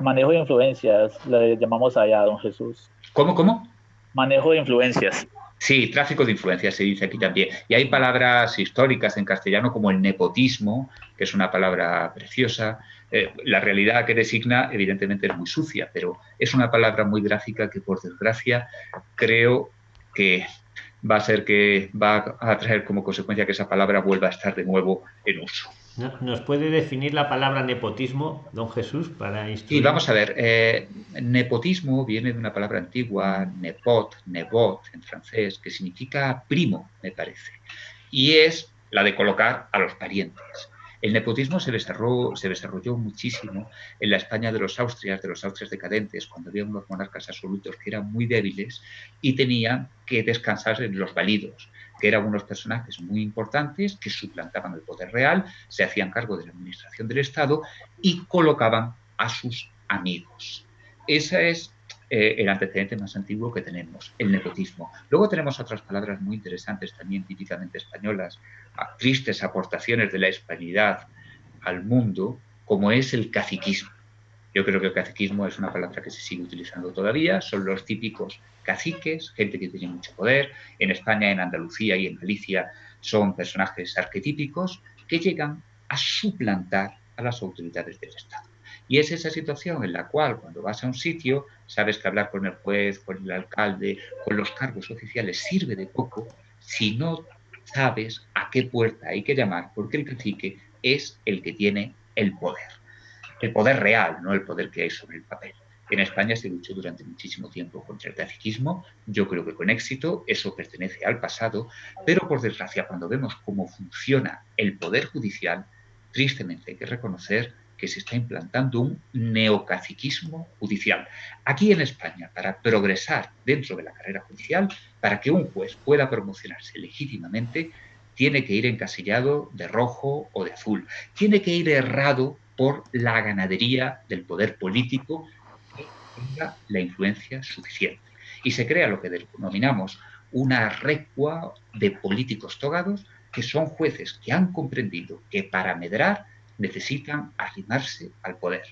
F: Manejo de influencias, le llamamos allá, don Jesús.
B: ¿Cómo, cómo?
F: Manejo de influencias.
B: Sí, tráfico de influencias se dice aquí también. Y hay palabras históricas en castellano como el nepotismo, que es una palabra preciosa. Eh, la realidad que designa, evidentemente, es muy sucia, pero es una palabra muy gráfica que, por desgracia, creo que va a ser que va a traer como consecuencia que esa palabra vuelva a estar de nuevo en uso.
A: ¿Nos puede definir la palabra nepotismo, don Jesús, para
B: instruir? Sí, vamos a ver. Eh, nepotismo viene de una palabra antigua, nepot, nebot, en francés, que significa primo, me parece. Y es la de colocar a los parientes. El nepotismo se desarrolló, muchísimo en la España de los Austrias, de los Austrias decadentes, cuando había unos monarcas absolutos que eran muy débiles y tenían que descansar en los validos, que eran unos personajes muy importantes que suplantaban el poder real, se hacían cargo de la administración del Estado y colocaban a sus amigos. Ese es eh, el antecedente más antiguo que tenemos, el nepotismo. Luego tenemos otras palabras muy interesantes, también típicamente españolas, tristes aportaciones de la hispanidad al mundo, como es el caciquismo. Yo creo que el caciquismo es una palabra que se sigue utilizando todavía, son los típicos caciques, gente que tiene mucho poder. En España, en Andalucía y en Galicia son personajes arquetípicos que llegan a suplantar a las autoridades del Estado. Y es esa situación en la cual cuando vas a un sitio, sabes que hablar con el juez, con el alcalde, con los cargos oficiales sirve de poco si no sabes a qué puerta hay que llamar, porque el cacique es el que tiene el poder. El poder real, no el poder que hay sobre el papel. En España se luchó durante muchísimo tiempo contra el caciquismo, yo creo que con éxito, eso pertenece al pasado, pero por desgracia cuando vemos cómo funciona el poder judicial, tristemente hay que reconocer que se está implantando un neocaciquismo judicial. Aquí en España, para progresar dentro de la carrera judicial, para que un juez pueda promocionarse legítimamente, tiene que ir encasillado de rojo o de azul. Tiene que ir errado por la ganadería del poder político que tenga la influencia suficiente. Y se crea lo que denominamos una recua de políticos togados, que son jueces que han comprendido que para medrar necesitan arrimarse al poder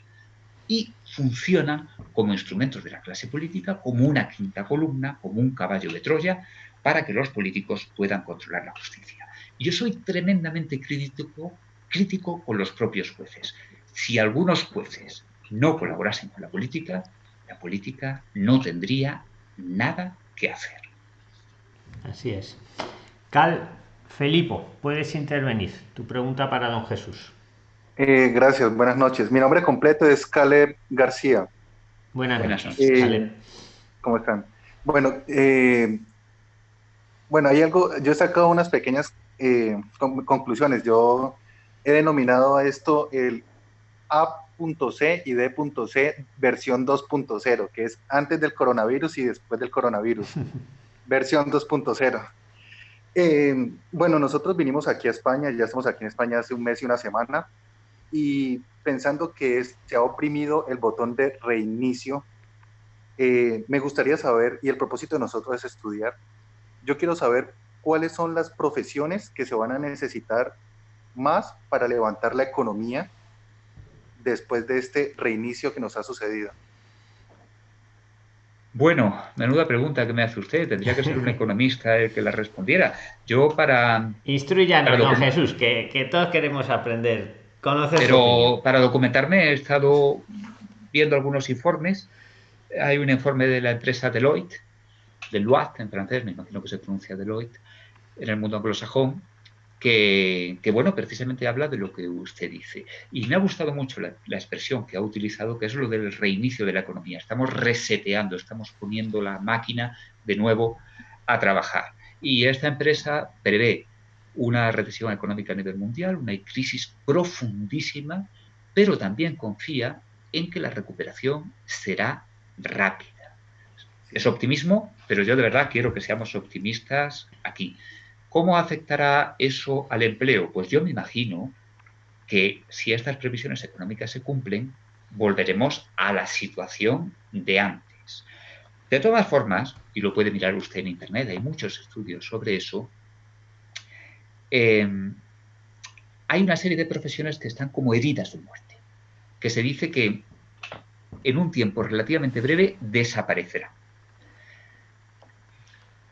B: y funcionan como instrumentos de la clase política, como una quinta columna, como un caballo de Troya, para que los políticos puedan controlar la justicia. Yo soy tremendamente crítico, crítico con los propios jueces. Si algunos jueces no colaborasen con la política, la política no tendría nada que hacer.
A: Así es. Cal Felipo, puedes intervenir. Tu pregunta para don Jesús.
G: Eh, gracias, buenas noches. Mi nombre completo es Caleb García.
A: Buenas noches.
G: Eh, ¿Cómo están? Bueno, eh, bueno, hay algo, yo he sacado unas pequeñas conclusiones. Yo he denominado a esto el A.C y D.C versión 2.0, que es antes del coronavirus y después del coronavirus, <laughs> versión 2.0. bueno, nosotros vinimos aquí a España, ya estamos aquí en España hace un mes y una semana y pensando que se ha oprimido el botón de reinicio, eh, me gustaría saber, y el propósito de nosotros es estudiar, yo quiero saber cuáles son las profesiones que se van a necesitar más para levantar la economía después de este reinicio que nos ha sucedido.
B: Bueno, menuda pregunta que me hace usted. Tendría que ser un <laughs> economista el que la respondiera. Yo para...
A: Instruyanos, don Jesús, que, que todos queremos aprender
B: pero para documentarme he estado viendo algunos informes. Hay un informe de la empresa Deloitte, Deloitte en francés, me imagino que se pronuncia Deloitte, en el mundo anglosajón, que, que, bueno, precisamente habla de lo que usted dice. Y me ha gustado mucho la, la, expresión que ha utilizado, que es lo del reinicio de la economía. Estamos reseteando, estamos poniendo la máquina de nuevo a trabajar. Y esta empresa prevé una recesión económica a nivel mundial, una crisis profundísima, pero también confía en que la recuperación será rápida. Es optimismo, pero yo de verdad quiero que seamos optimistas aquí. ¿Cómo afectará eso al empleo? Pues yo me imagino que si estas previsiones económicas se cumplen, volveremos a la situación de antes. De todas formas, y lo puede mirar usted en Internet, hay muchos estudios sobre eso, em, hay una serie de profesiones que están como heridas de muerte, que se dice que en un tiempo relativamente breve desaparecerán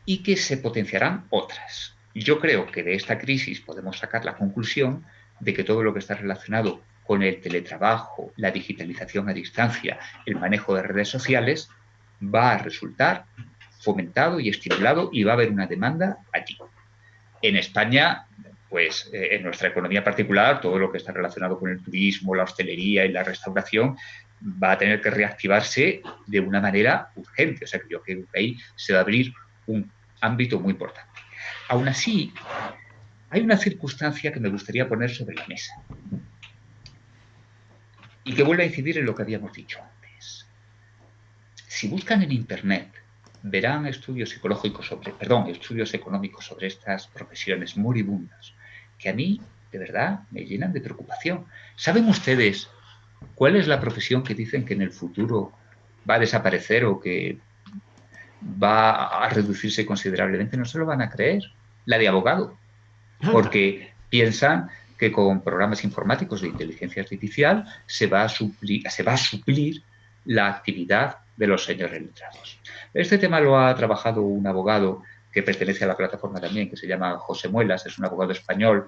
B: y que se potenciarán otras. Yo creo que de esta crisis podemos sacar la conclusión de que todo lo que está relacionado con el teletrabajo, la digitalización a distancia, el manejo de redes sociales, va a resultar fomentado y estimulado y va a haber una demanda allí. En España, pues eh, en nuestra economía particular, todo lo que está relacionado con el turismo, la hostelería y la restauración va a tener que reactivarse de una manera urgente. O sea que yo creo que ahí se va a abrir un ámbito muy importante. Aún así, hay una circunstancia que me gustaría poner sobre la mesa y que vuelve a incidir en lo que habíamos dicho antes. Si buscan en Internet, verán estudios psicológicos sobre, perdón, estudios económicos sobre estas profesiones moribundas, que a mí, de verdad, me llenan de preocupación. ¿Saben ustedes cuál es la profesión que dicen que en el futuro va a desaparecer o que va a reducirse considerablemente? No se lo van a creer. La de abogado. Porque piensan que con programas informáticos de inteligencia artificial se va a suplir, se va a suplir la actividad de los señores letrados. Este tema lo ha trabajado un abogado que pertenece a la plataforma también, que se llama José Muelas, es un abogado español,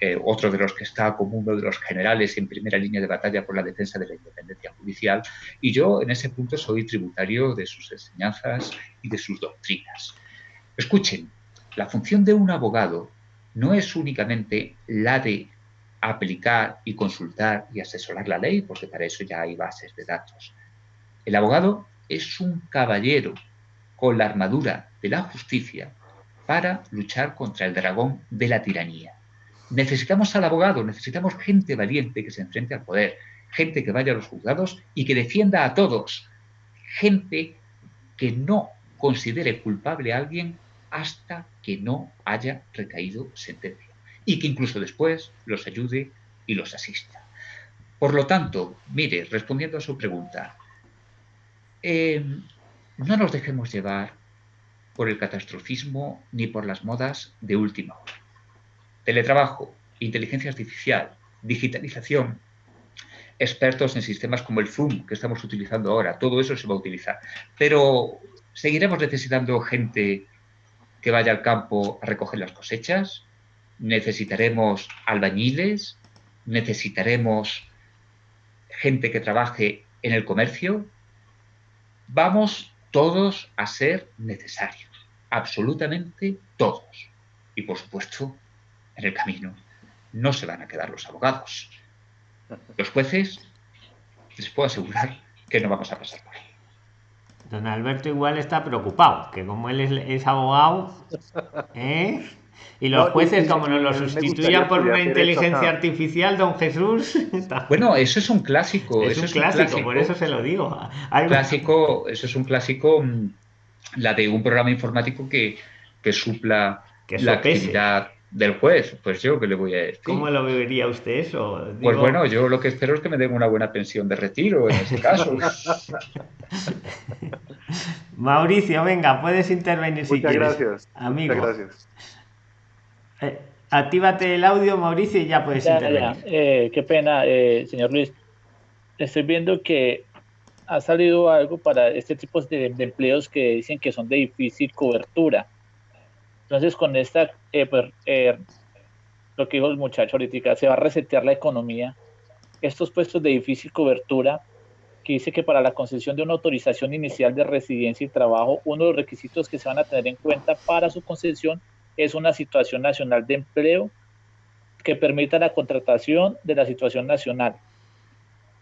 B: eh, otro de los que está como uno de los generales en primera línea de batalla por la defensa de la independencia judicial, y yo en ese punto soy tributario de sus enseñanzas y de sus doctrinas. Escuchen, la función de un abogado no es únicamente la de aplicar y consultar y asesorar la ley, porque para eso ya hay bases de datos. El abogado es un caballero con la armadura de la justicia para luchar contra el dragón de la tiranía. Necesitamos al abogado, necesitamos gente valiente que se enfrente al poder, gente que vaya a los juzgados y que defienda a todos, gente que no considere culpable a alguien hasta que no haya recaído sentencia y que incluso después los ayude y los asista. Por lo tanto, mire, respondiendo a su pregunta, em, no nos dejemos llevar por el catastrofismo ni por las modas de última hora. Teletrabajo, inteligencia artificial, digitalización, expertos en sistemas como el Zoom que estamos utilizando ahora, todo eso se va a utilizar. Pero seguiremos necesitando gente que vaya al campo a recoger las cosechas, necesitaremos albañiles, necesitaremos gente que trabaje en el comercio. Vamos todos a ser necesarios, absolutamente todos. Y por supuesto, en el camino no se van a quedar los abogados. Los jueces, les puedo asegurar que no vamos a pasar por ahí.
A: Don Alberto igual está preocupado, que como él es, abogado, ¿eh? Y los jueces, como nos lo sustituyan por una inteligencia artificial, don Jesús. <laughs>
B: Bueno, eso es un clásico.
A: Es, un, clásico, por eso se lo digo.
B: clásico, eso es un clásico, mm, la de un programa informático que, que supla la actividad del juez, pues yo que le voy a decir.
A: ¿Cómo lo vería usted eso?
B: Pues bueno, yo lo que espero es que me den una buena pensión de retiro en ese caso. <laughs> <laughs>
A: Mauricio, venga, puedes intervenir si quieres.
G: Gracias. Amigo. Muchas gracias.
A: Eh, actívate el audio, Mauricio, y ya puedes intervenir.
F: Eh, qué pena, eh, señor Luis. Estoy viendo que ha salido algo para este tipo de empleos que dicen que son de difícil cobertura entonces, con esta, eh, pues, eh, lo que dijo el muchacho ahorita, se va a resetear la economía. Estos puestos de difícil cobertura, que dice que para la concesión de una autorización inicial de residencia y trabajo, uno de los requisitos que se van a tener en cuenta para su concesión es una situación nacional de empleo que permita la contratación de la situación nacional.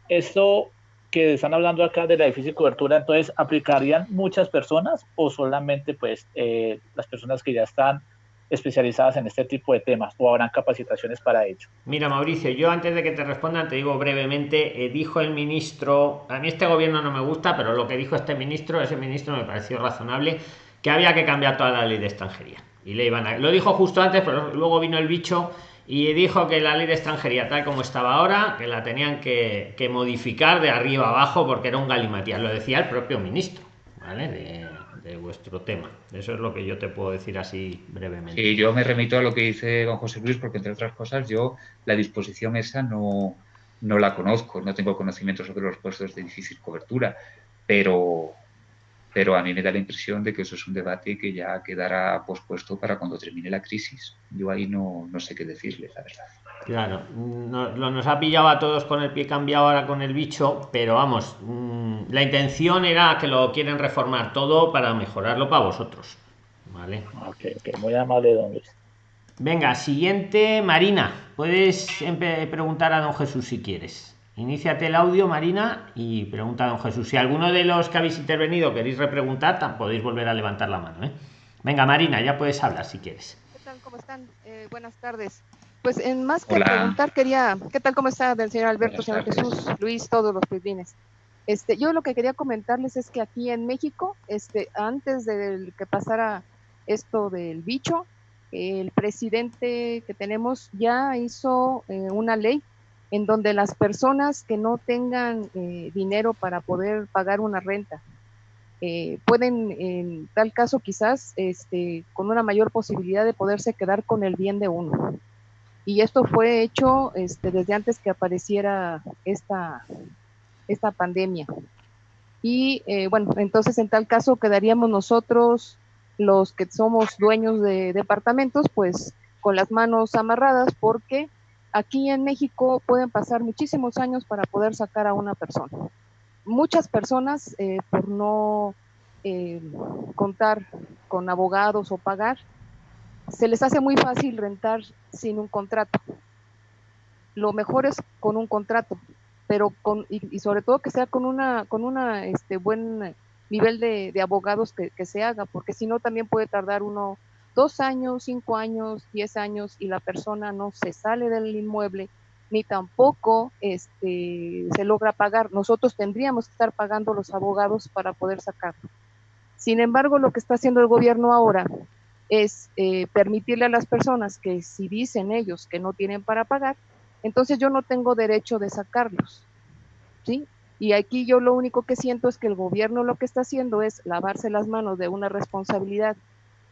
F: Esto que están hablando acá de la difícil cobertura, entonces, ¿aplicarían muchas personas o solamente pues eh, las personas que ya están especializadas en este tipo de temas o habrán capacitaciones para ello.
A: Mira, Mauricio, yo antes de que te respondan te digo brevemente, eh, dijo el ministro, a mí este gobierno no me gusta, pero lo que dijo este ministro, ese ministro me pareció razonable, que había que cambiar toda la ley de extranjería. Y le iban a, lo dijo justo antes, pero luego vino el bicho y dijo que la ley de extranjería tal como estaba ahora, que la tenían que, que modificar de arriba abajo porque era un galimatías, lo decía el propio ministro, ¿vale? De, de vuestro tema. Eso es lo que yo te puedo decir así brevemente.
B: Sí, yo me remito a lo que dice don José Luis, porque entre otras cosas yo la disposición esa no, no la conozco, no tengo conocimiento sobre los puestos de difícil cobertura, pero, pero a mí me da la impresión de que eso es un debate que ya quedará pospuesto para cuando termine la crisis. Yo ahí no, no sé qué decirle, la verdad.
A: Claro, nos, nos ha pillado a todos con el pie cambiado ahora con el bicho, pero vamos, mm, la intención era que lo quieren reformar todo para mejorarlo para vosotros. ¿Vale?
F: Ok, ok, muy amable, don Luis.
A: Venga, siguiente, Marina. Puedes preguntar a don Jesús si quieres. Iníciate el audio, Marina, y pregunta a don Jesús. Si alguno de los que habéis intervenido queréis repreguntar, podéis volver a levantar la mano. ¿eh? Venga, Marina, ya puedes hablar si quieres.
H: ¿Qué tal? ¿Cómo están? Eh, buenas tardes. Pues en más que Hola. preguntar, quería, ¿qué tal? ¿Cómo está del señor Alberto, señor Jesús, Luis, todos los pibines? Este, yo lo que quería comentarles es que aquí en México, este, antes de que pasara esto del bicho, el presidente que tenemos ya hizo eh, una ley en donde las personas que no tengan eh, dinero para poder pagar una renta eh, pueden, en tal caso, quizás este, con una mayor posibilidad de poderse quedar con el bien de uno. Y esto fue hecho este, desde antes que apareciera esta, esta pandemia. Y eh, bueno, entonces en tal caso quedaríamos nosotros, los que somos dueños de departamentos, pues con las manos amarradas porque aquí en México pueden pasar muchísimos años para poder sacar a una persona. Muchas personas, eh, por no eh, contar con abogados o pagar, se les hace muy fácil rentar sin un contrato. Lo mejor es con un contrato, pero con, y, y sobre todo que sea con una, con una este, buen nivel de, abogados que, se haga, porque si no también puede tardar uno dos años, cinco años, diez años y la persona no se sale del inmueble ni tampoco este, se logra pagar. Nosotros tendríamos que estar pagando los abogados para poder sacarlo. Sin embargo, lo que está haciendo el gobierno ahora es eh, permitirle a las personas que si dicen ellos que no tienen para pagar, entonces yo no tengo derecho de sacarlos. ¿sí? Y aquí yo lo único que siento es que el gobierno lo que está haciendo es lavarse las manos de una responsabilidad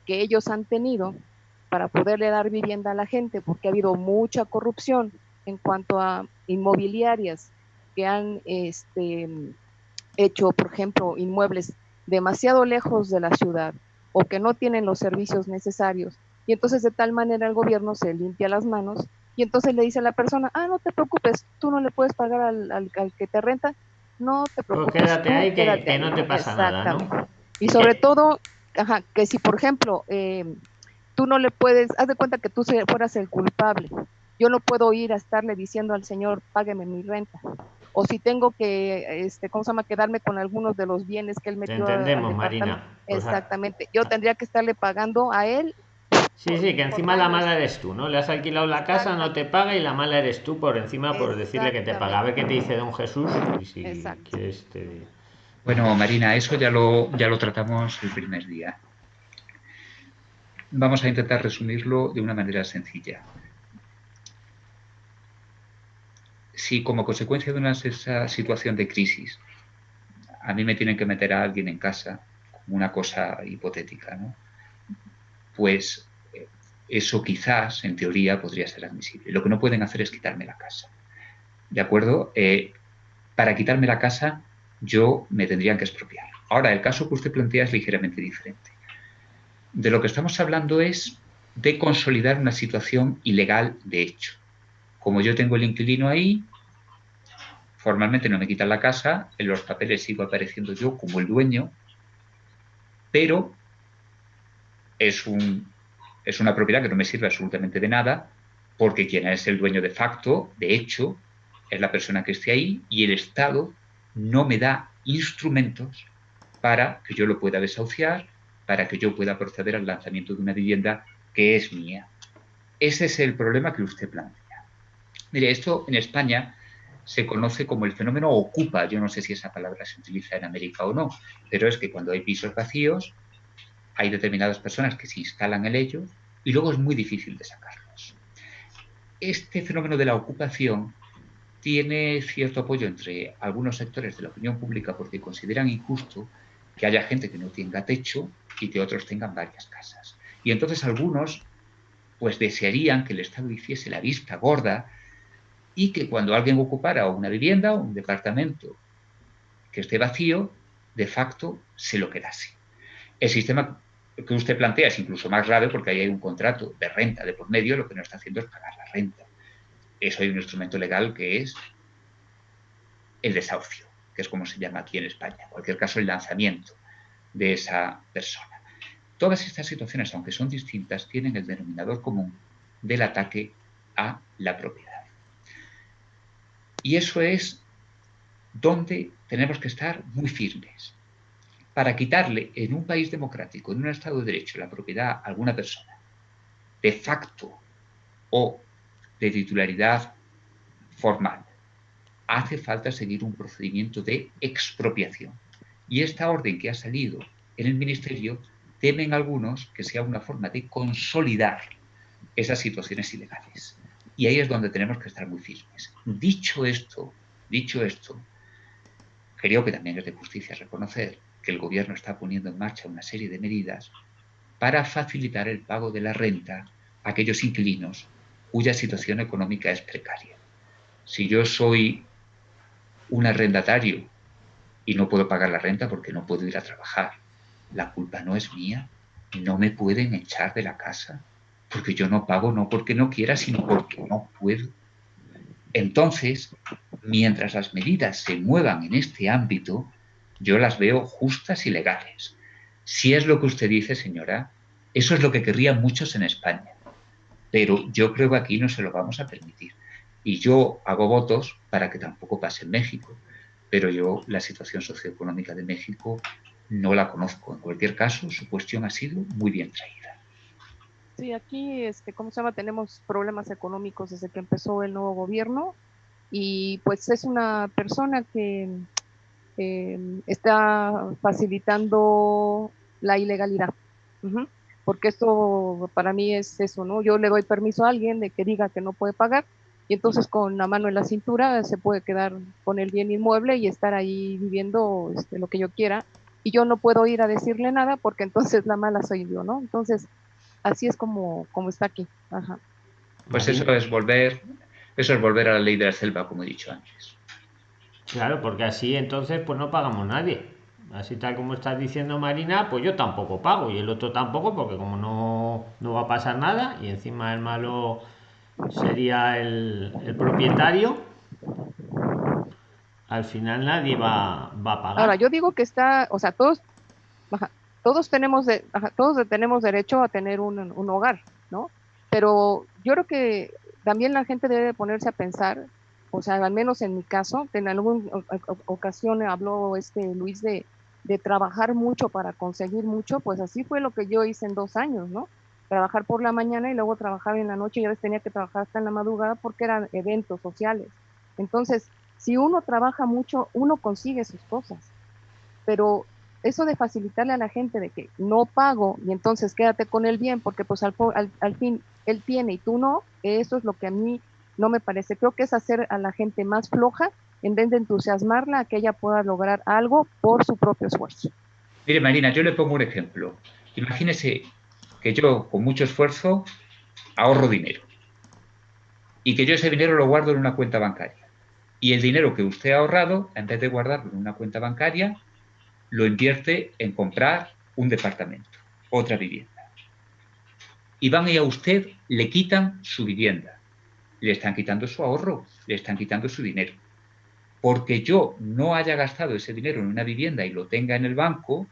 H: que ellos han tenido para poderle dar vivienda a la gente, porque ha habido mucha corrupción en cuanto a inmobiliarias que han este, hecho, por ejemplo, inmuebles demasiado lejos de la ciudad o que no tienen los servicios necesarios. Y entonces de tal manera el gobierno se limpia las manos y entonces le dice a la persona, ah, no te preocupes, tú no le puedes pagar al, al, al que te renta, no te preocupes.
A: Pues quédate ahí, que, quédate que ahí. no te pasa nada, ¿no?
H: Y sobre todo, ajá, que si por ejemplo eh, tú no le puedes, haz de cuenta que tú fueras el culpable, yo no puedo ir a estarle diciendo al señor, págueme mi renta. O si tengo que, este, ¿cómo se llama?, quedarme con algunos de los bienes que él metió.
A: Te entendemos, Marina.
H: Exactamente. Yo tendría que estarle pagando a él.
A: Sí, sí, que encima la mala eres tú, ¿no? Le has alquilado la casa, no te paga y la mala eres tú por encima por decirle que te paga. A ver qué te dice don Jesús y si quieres te...
B: Bueno, Marina, eso ya lo, ya lo tratamos el primer día. Vamos a intentar resumirlo de una manera sencilla. Si como consecuencia de una esa situación de crisis a mí me tienen que meter a alguien en casa, como una cosa hipotética, ¿no? pues eso quizás, en teoría, podría ser admisible. Lo que no pueden hacer es quitarme la casa. ¿De acuerdo? Eh, para quitarme la casa yo me tendrían que expropiar. Ahora, el caso que usted plantea es ligeramente diferente. De lo que estamos hablando es de consolidar una situación ilegal de hecho. Como yo tengo el inquilino ahí, formalmente no me quitan la casa, en los papeles sigo apareciendo yo como el dueño, pero es, un, es una propiedad que no me sirve absolutamente de nada, porque quien es el dueño de facto, de hecho, es la persona que esté ahí y el Estado no me da instrumentos para que yo lo pueda desahuciar, para que yo pueda proceder al lanzamiento de una vivienda que es mía. Ese es el problema que usted plantea. Mire, esto en España se conoce como el fenómeno ocupa. Yo no sé si esa palabra se utiliza en América o no, pero es que cuando hay pisos vacíos, hay determinadas personas que se instalan en ellos y luego es muy difícil de sacarlos. Este fenómeno de la ocupación tiene cierto apoyo entre algunos sectores de la opinión pública porque consideran injusto que haya gente que no tenga techo y que otros tengan varias casas. Y entonces algunos pues desearían que el Estado hiciese la vista gorda y que cuando alguien ocupara una vivienda o un departamento que esté vacío, de facto se lo quedase. El sistema que usted plantea es incluso más grave porque ahí hay un contrato de renta de por medio, lo que no está haciendo es pagar la renta. Eso hay un instrumento legal que es el desahucio, que es como se llama aquí en España. En cualquier caso, el lanzamiento de esa persona. Todas estas situaciones, aunque son distintas, tienen el denominador común del ataque a la propiedad. Y eso es donde tenemos que estar muy firmes. Para quitarle en un país democrático, en un Estado de Derecho, la propiedad a alguna persona, de facto o de titularidad formal, hace falta seguir un procedimiento de expropiación. Y esta orden que ha salido en el Ministerio, temen algunos que sea una forma de consolidar esas situaciones ilegales. Y ahí es donde tenemos que estar muy firmes. Dicho esto, dicho esto, creo que también es de justicia reconocer que el gobierno está poniendo en marcha una serie de medidas para facilitar el pago de la renta a aquellos inquilinos cuya situación económica es precaria. Si yo soy un arrendatario y no puedo pagar la renta porque no puedo ir a trabajar, la culpa no es mía, no me pueden echar de la casa, porque yo no pago no porque no quiera, sino porque no puedo. Entonces, mientras las medidas se muevan en este ámbito, yo las veo justas y legales. Si es lo que usted dice, señora, eso es lo que querrían muchos en España. Pero yo creo que aquí no se lo vamos a permitir. Y yo hago votos para que tampoco pase en México. Pero yo la situación socioeconómica de México no la conozco. En cualquier caso, su cuestión ha sido muy bien traída.
H: Sí, aquí, este, ¿cómo se llama? Tenemos problemas económicos desde que empezó el nuevo gobierno y pues es una persona que em, está facilitando la ilegalidad porque esto para mí es eso, ¿no? Yo le doy permiso a alguien de que diga que no puede pagar y entonces con la mano en la cintura se puede quedar con el bien inmueble y estar ahí viviendo este, lo que yo quiera y yo no puedo ir a decirle nada porque entonces la mala soy yo, ¿no? Entonces así es como, como está aquí. Ajá.
B: Pues eso es volver, eso es volver a la ley de la selva, como he dicho antes.
A: Claro, porque así entonces pues no pagamos nadie así tal como estás diciendo Marina, pues yo tampoco pago y el otro tampoco porque como no, no va a pasar nada y encima el malo sería el, el propietario, al final nadie va, va, a pagar.
H: Ahora, yo digo que está, o sea, todos, todos, tenemos, de, todos tenemos derecho a tener un, un hogar, ¿no? Pero yo creo que también la gente debe ponerse a pensar o sea, al menos en mi caso, en alguna ocasión habló este Luis de, de trabajar mucho para conseguir mucho, pues así fue lo que yo hice en dos años, ¿no? Trabajar por la mañana y luego trabajar en la noche y a veces tenía que trabajar hasta en la madrugada porque eran eventos sociales. Entonces, si uno trabaja mucho, uno consigue sus cosas. Pero eso de facilitarle a la gente de que no pago y entonces quédate con el bien porque pues al, al, al fin él tiene y tú no, eso es lo que a mí no me parece. Creo que es hacer a la gente más floja en vez de entusiasmarla a que ella pueda lograr algo por su propio esfuerzo.
B: Mire, Marina, yo le pongo un ejemplo. Imagínese que yo con mucho esfuerzo ahorro dinero y que yo ese dinero lo guardo en una cuenta bancaria. Y el dinero que usted ha ahorrado, en vez de guardarlo en una cuenta bancaria, lo invierte en comprar un departamento, otra vivienda. Y van y a usted le quitan su vivienda, le están quitando su ahorro, le están quitando su dinero porque yo no haya gastado ese dinero en una vivienda y lo tenga en el banco,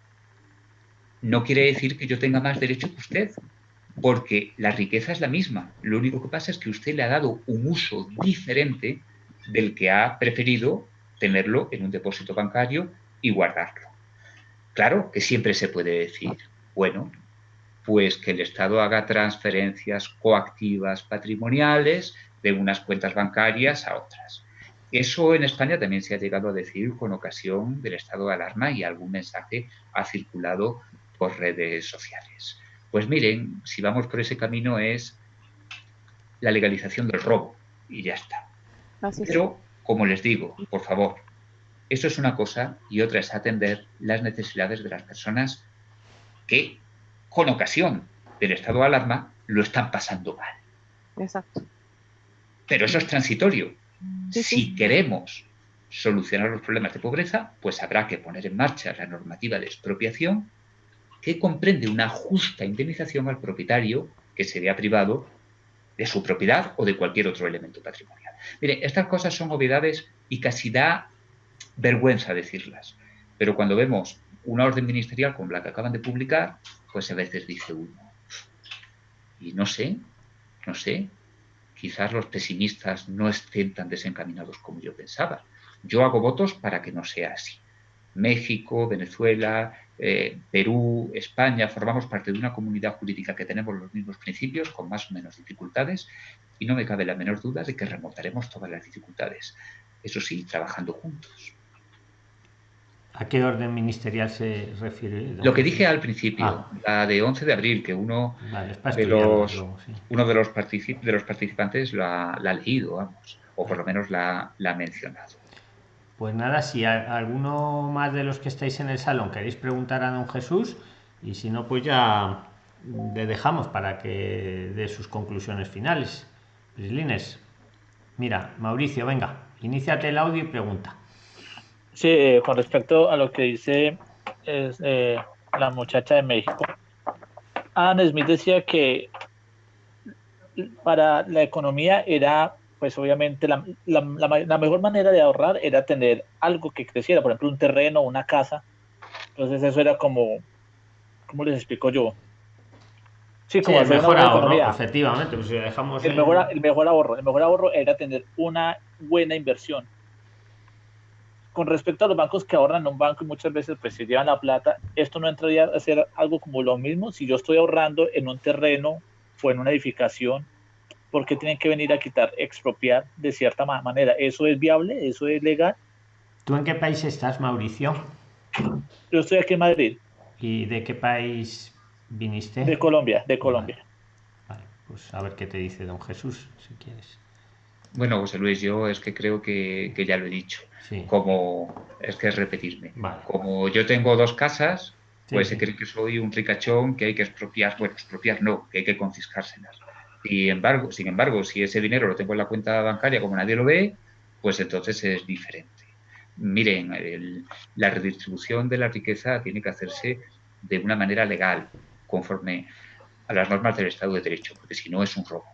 B: no quiere decir que yo tenga más derecho que usted, porque la riqueza es la misma. Lo único que pasa es que usted le ha dado un uso diferente del que ha preferido tenerlo en un depósito bancario y guardarlo. Claro que siempre se puede decir, bueno, pues que el Estado haga transferencias coactivas patrimoniales de unas cuentas bancarias a otras. Eso en España también se ha llegado a decir con ocasión del estado de alarma y algún mensaje ha circulado por redes sociales. Pues miren, si vamos por ese camino es la legalización del robo y ya está. Pero, como les digo, por favor, eso es una cosa y otra es atender las necesidades de las personas que, con ocasión del estado de alarma, lo están pasando mal.
H: Exacto.
B: Pero eso es transitorio. Si queremos solucionar los problemas de pobreza, pues habrá que poner en marcha la normativa de expropiación que comprende una justa indemnización al propietario que se vea privado de su propiedad o de cualquier otro elemento patrimonial. Mire, estas cosas son obviedades y casi da vergüenza decirlas, pero cuando vemos una orden ministerial como la que acaban de publicar, pues a veces dice uno, y no sé, no sé, quizás los pesimistas no estén tan desencaminados como yo pensaba. Yo hago votos para que no sea así. México, Venezuela, eh, Perú, España, formamos parte de una comunidad jurídica que tenemos los mismos principios, con más o menos dificultades, y no me cabe la menor duda de que remontaremos todas las dificultades. Eso sí, trabajando juntos.
A: ¿A qué orden ministerial se refiere?
B: Lo que dije al principio, ah. la de 11 de abril, que uno, de, los, uno de, los de los participantes la, ha leído, vamos, o por lo menos la, ha mencionado.
A: Pues nada, si alguno más de los que estáis en el salón queréis preguntar a don Jesús, y si no, pues ya le dejamos para que dé sus conclusiones finales. Lines, mira, Mauricio, venga, iníciate el audio y pregunta.
F: Sí, eh, con respecto a lo que dice eh, la muchacha de México, Anne Smith decía que para la economía era, pues obviamente, la, mejor manera de ahorrar era tener algo que creciera, por ejemplo, un terreno, una casa. Entonces eso era como, ¿cómo les explico yo?
A: Sí, como el mejor ahorro, efectivamente. Pues dejamos
F: el, mejor, el mejor ahorro, el mejor ahorro era tener una buena inversión con respecto a los bancos que ahorran en un banco y muchas veces pues se llevan la plata, esto no entraría a ser algo como lo mismo si yo estoy ahorrando en un terreno o en una edificación, ¿por qué tienen que venir a quitar, expropiar de cierta manera? ¿Eso es viable? ¿Eso es legal?
A: ¿Tú en qué país estás, Mauricio?
F: Yo estoy aquí en Madrid.
A: ¿Y de qué país viniste?
F: De Colombia, de Colombia.
A: Vale, pues a ver qué te dice don Jesús, si quieres.
B: Bueno, José Luis, yo es que creo que, que ya lo he dicho como es que es repetirme. Como yo tengo dos casas, pues se cree que soy un ricachón que hay que expropiar, bueno, expropiar no, que hay que confiscárselas. Sin embargo, sin embargo, si ese dinero lo tengo en la cuenta bancaria como nadie lo ve, pues entonces es diferente. Miren, la redistribución de la riqueza tiene que hacerse de una manera legal, conforme a las normas del Estado de Derecho, porque si no es un robo.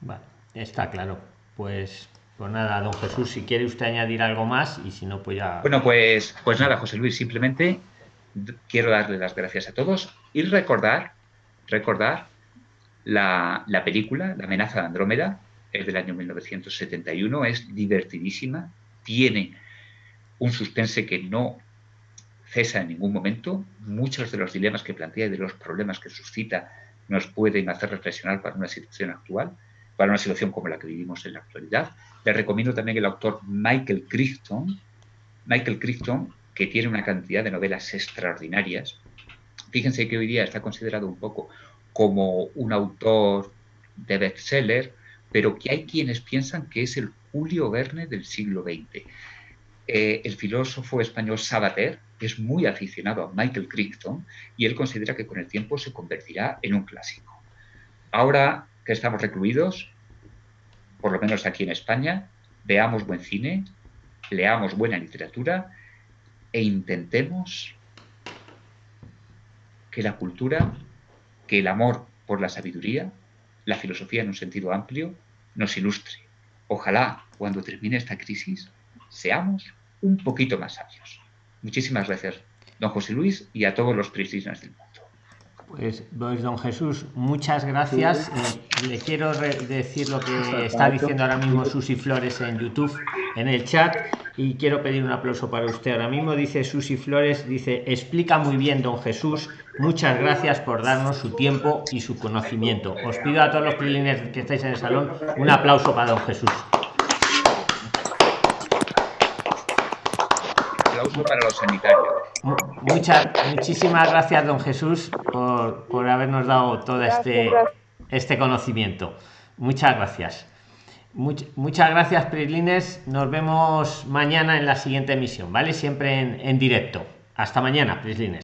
A: Vale, está claro. Pues pues nada, don Jesús, si quiere usted añadir algo más y si no, pues ya...
B: Bueno, pues, pues nada, José Luis, simplemente quiero darle las gracias a todos y recordar, recordar la, la película, La amenaza de Andrómeda, es del año 1971, es divertidísima, tiene un suspense que no cesa en ningún momento, muchos de los dilemas que plantea y de los problemas que suscita nos pueden hacer reflexionar para una situación actual para una situación como la que vivimos en la actualidad. Les recomiendo también el autor Michael Crichton, Michael Crichton, que tiene una cantidad de novelas extraordinarias. Fíjense que hoy día está considerado un poco como un autor de bestseller, pero que hay quienes piensan que es el Julio Verne del siglo XX. Eh, el filósofo español Sabater es muy aficionado a Michael Crichton y él considera que con el tiempo se convertirá en un clásico. Ahora que estamos recluidos, por lo menos aquí en España, veamos buen cine, leamos buena literatura e intentemos que la cultura, que el amor por la sabiduría, la filosofía en un sentido amplio, nos ilustre. Ojalá cuando termine esta crisis seamos un poquito más sabios. Muchísimas gracias, don José Luis, y a todos los priscinas del mundo.
A: Pues, pues, don Jesús, muchas gracias. Eh, le quiero decir lo que está diciendo ahora mismo Susi Flores en YouTube, en el chat, y quiero pedir un aplauso para usted. Ahora mismo dice Susi Flores, dice, explica muy bien don Jesús, muchas gracias por darnos su tiempo y su conocimiento. Os pido a todos los prilines que estáis en el salón un aplauso para don Jesús.
B: Aplauso para los sanitarios.
A: Muchas, muchísimas gracias, don Jesús, por, por habernos dado todo este, este conocimiento. Muchas gracias. muchas gracias, Prislines. Nos vemos mañana en la siguiente emisión, ¿vale? Siempre en, en directo. Hasta mañana, Prislines.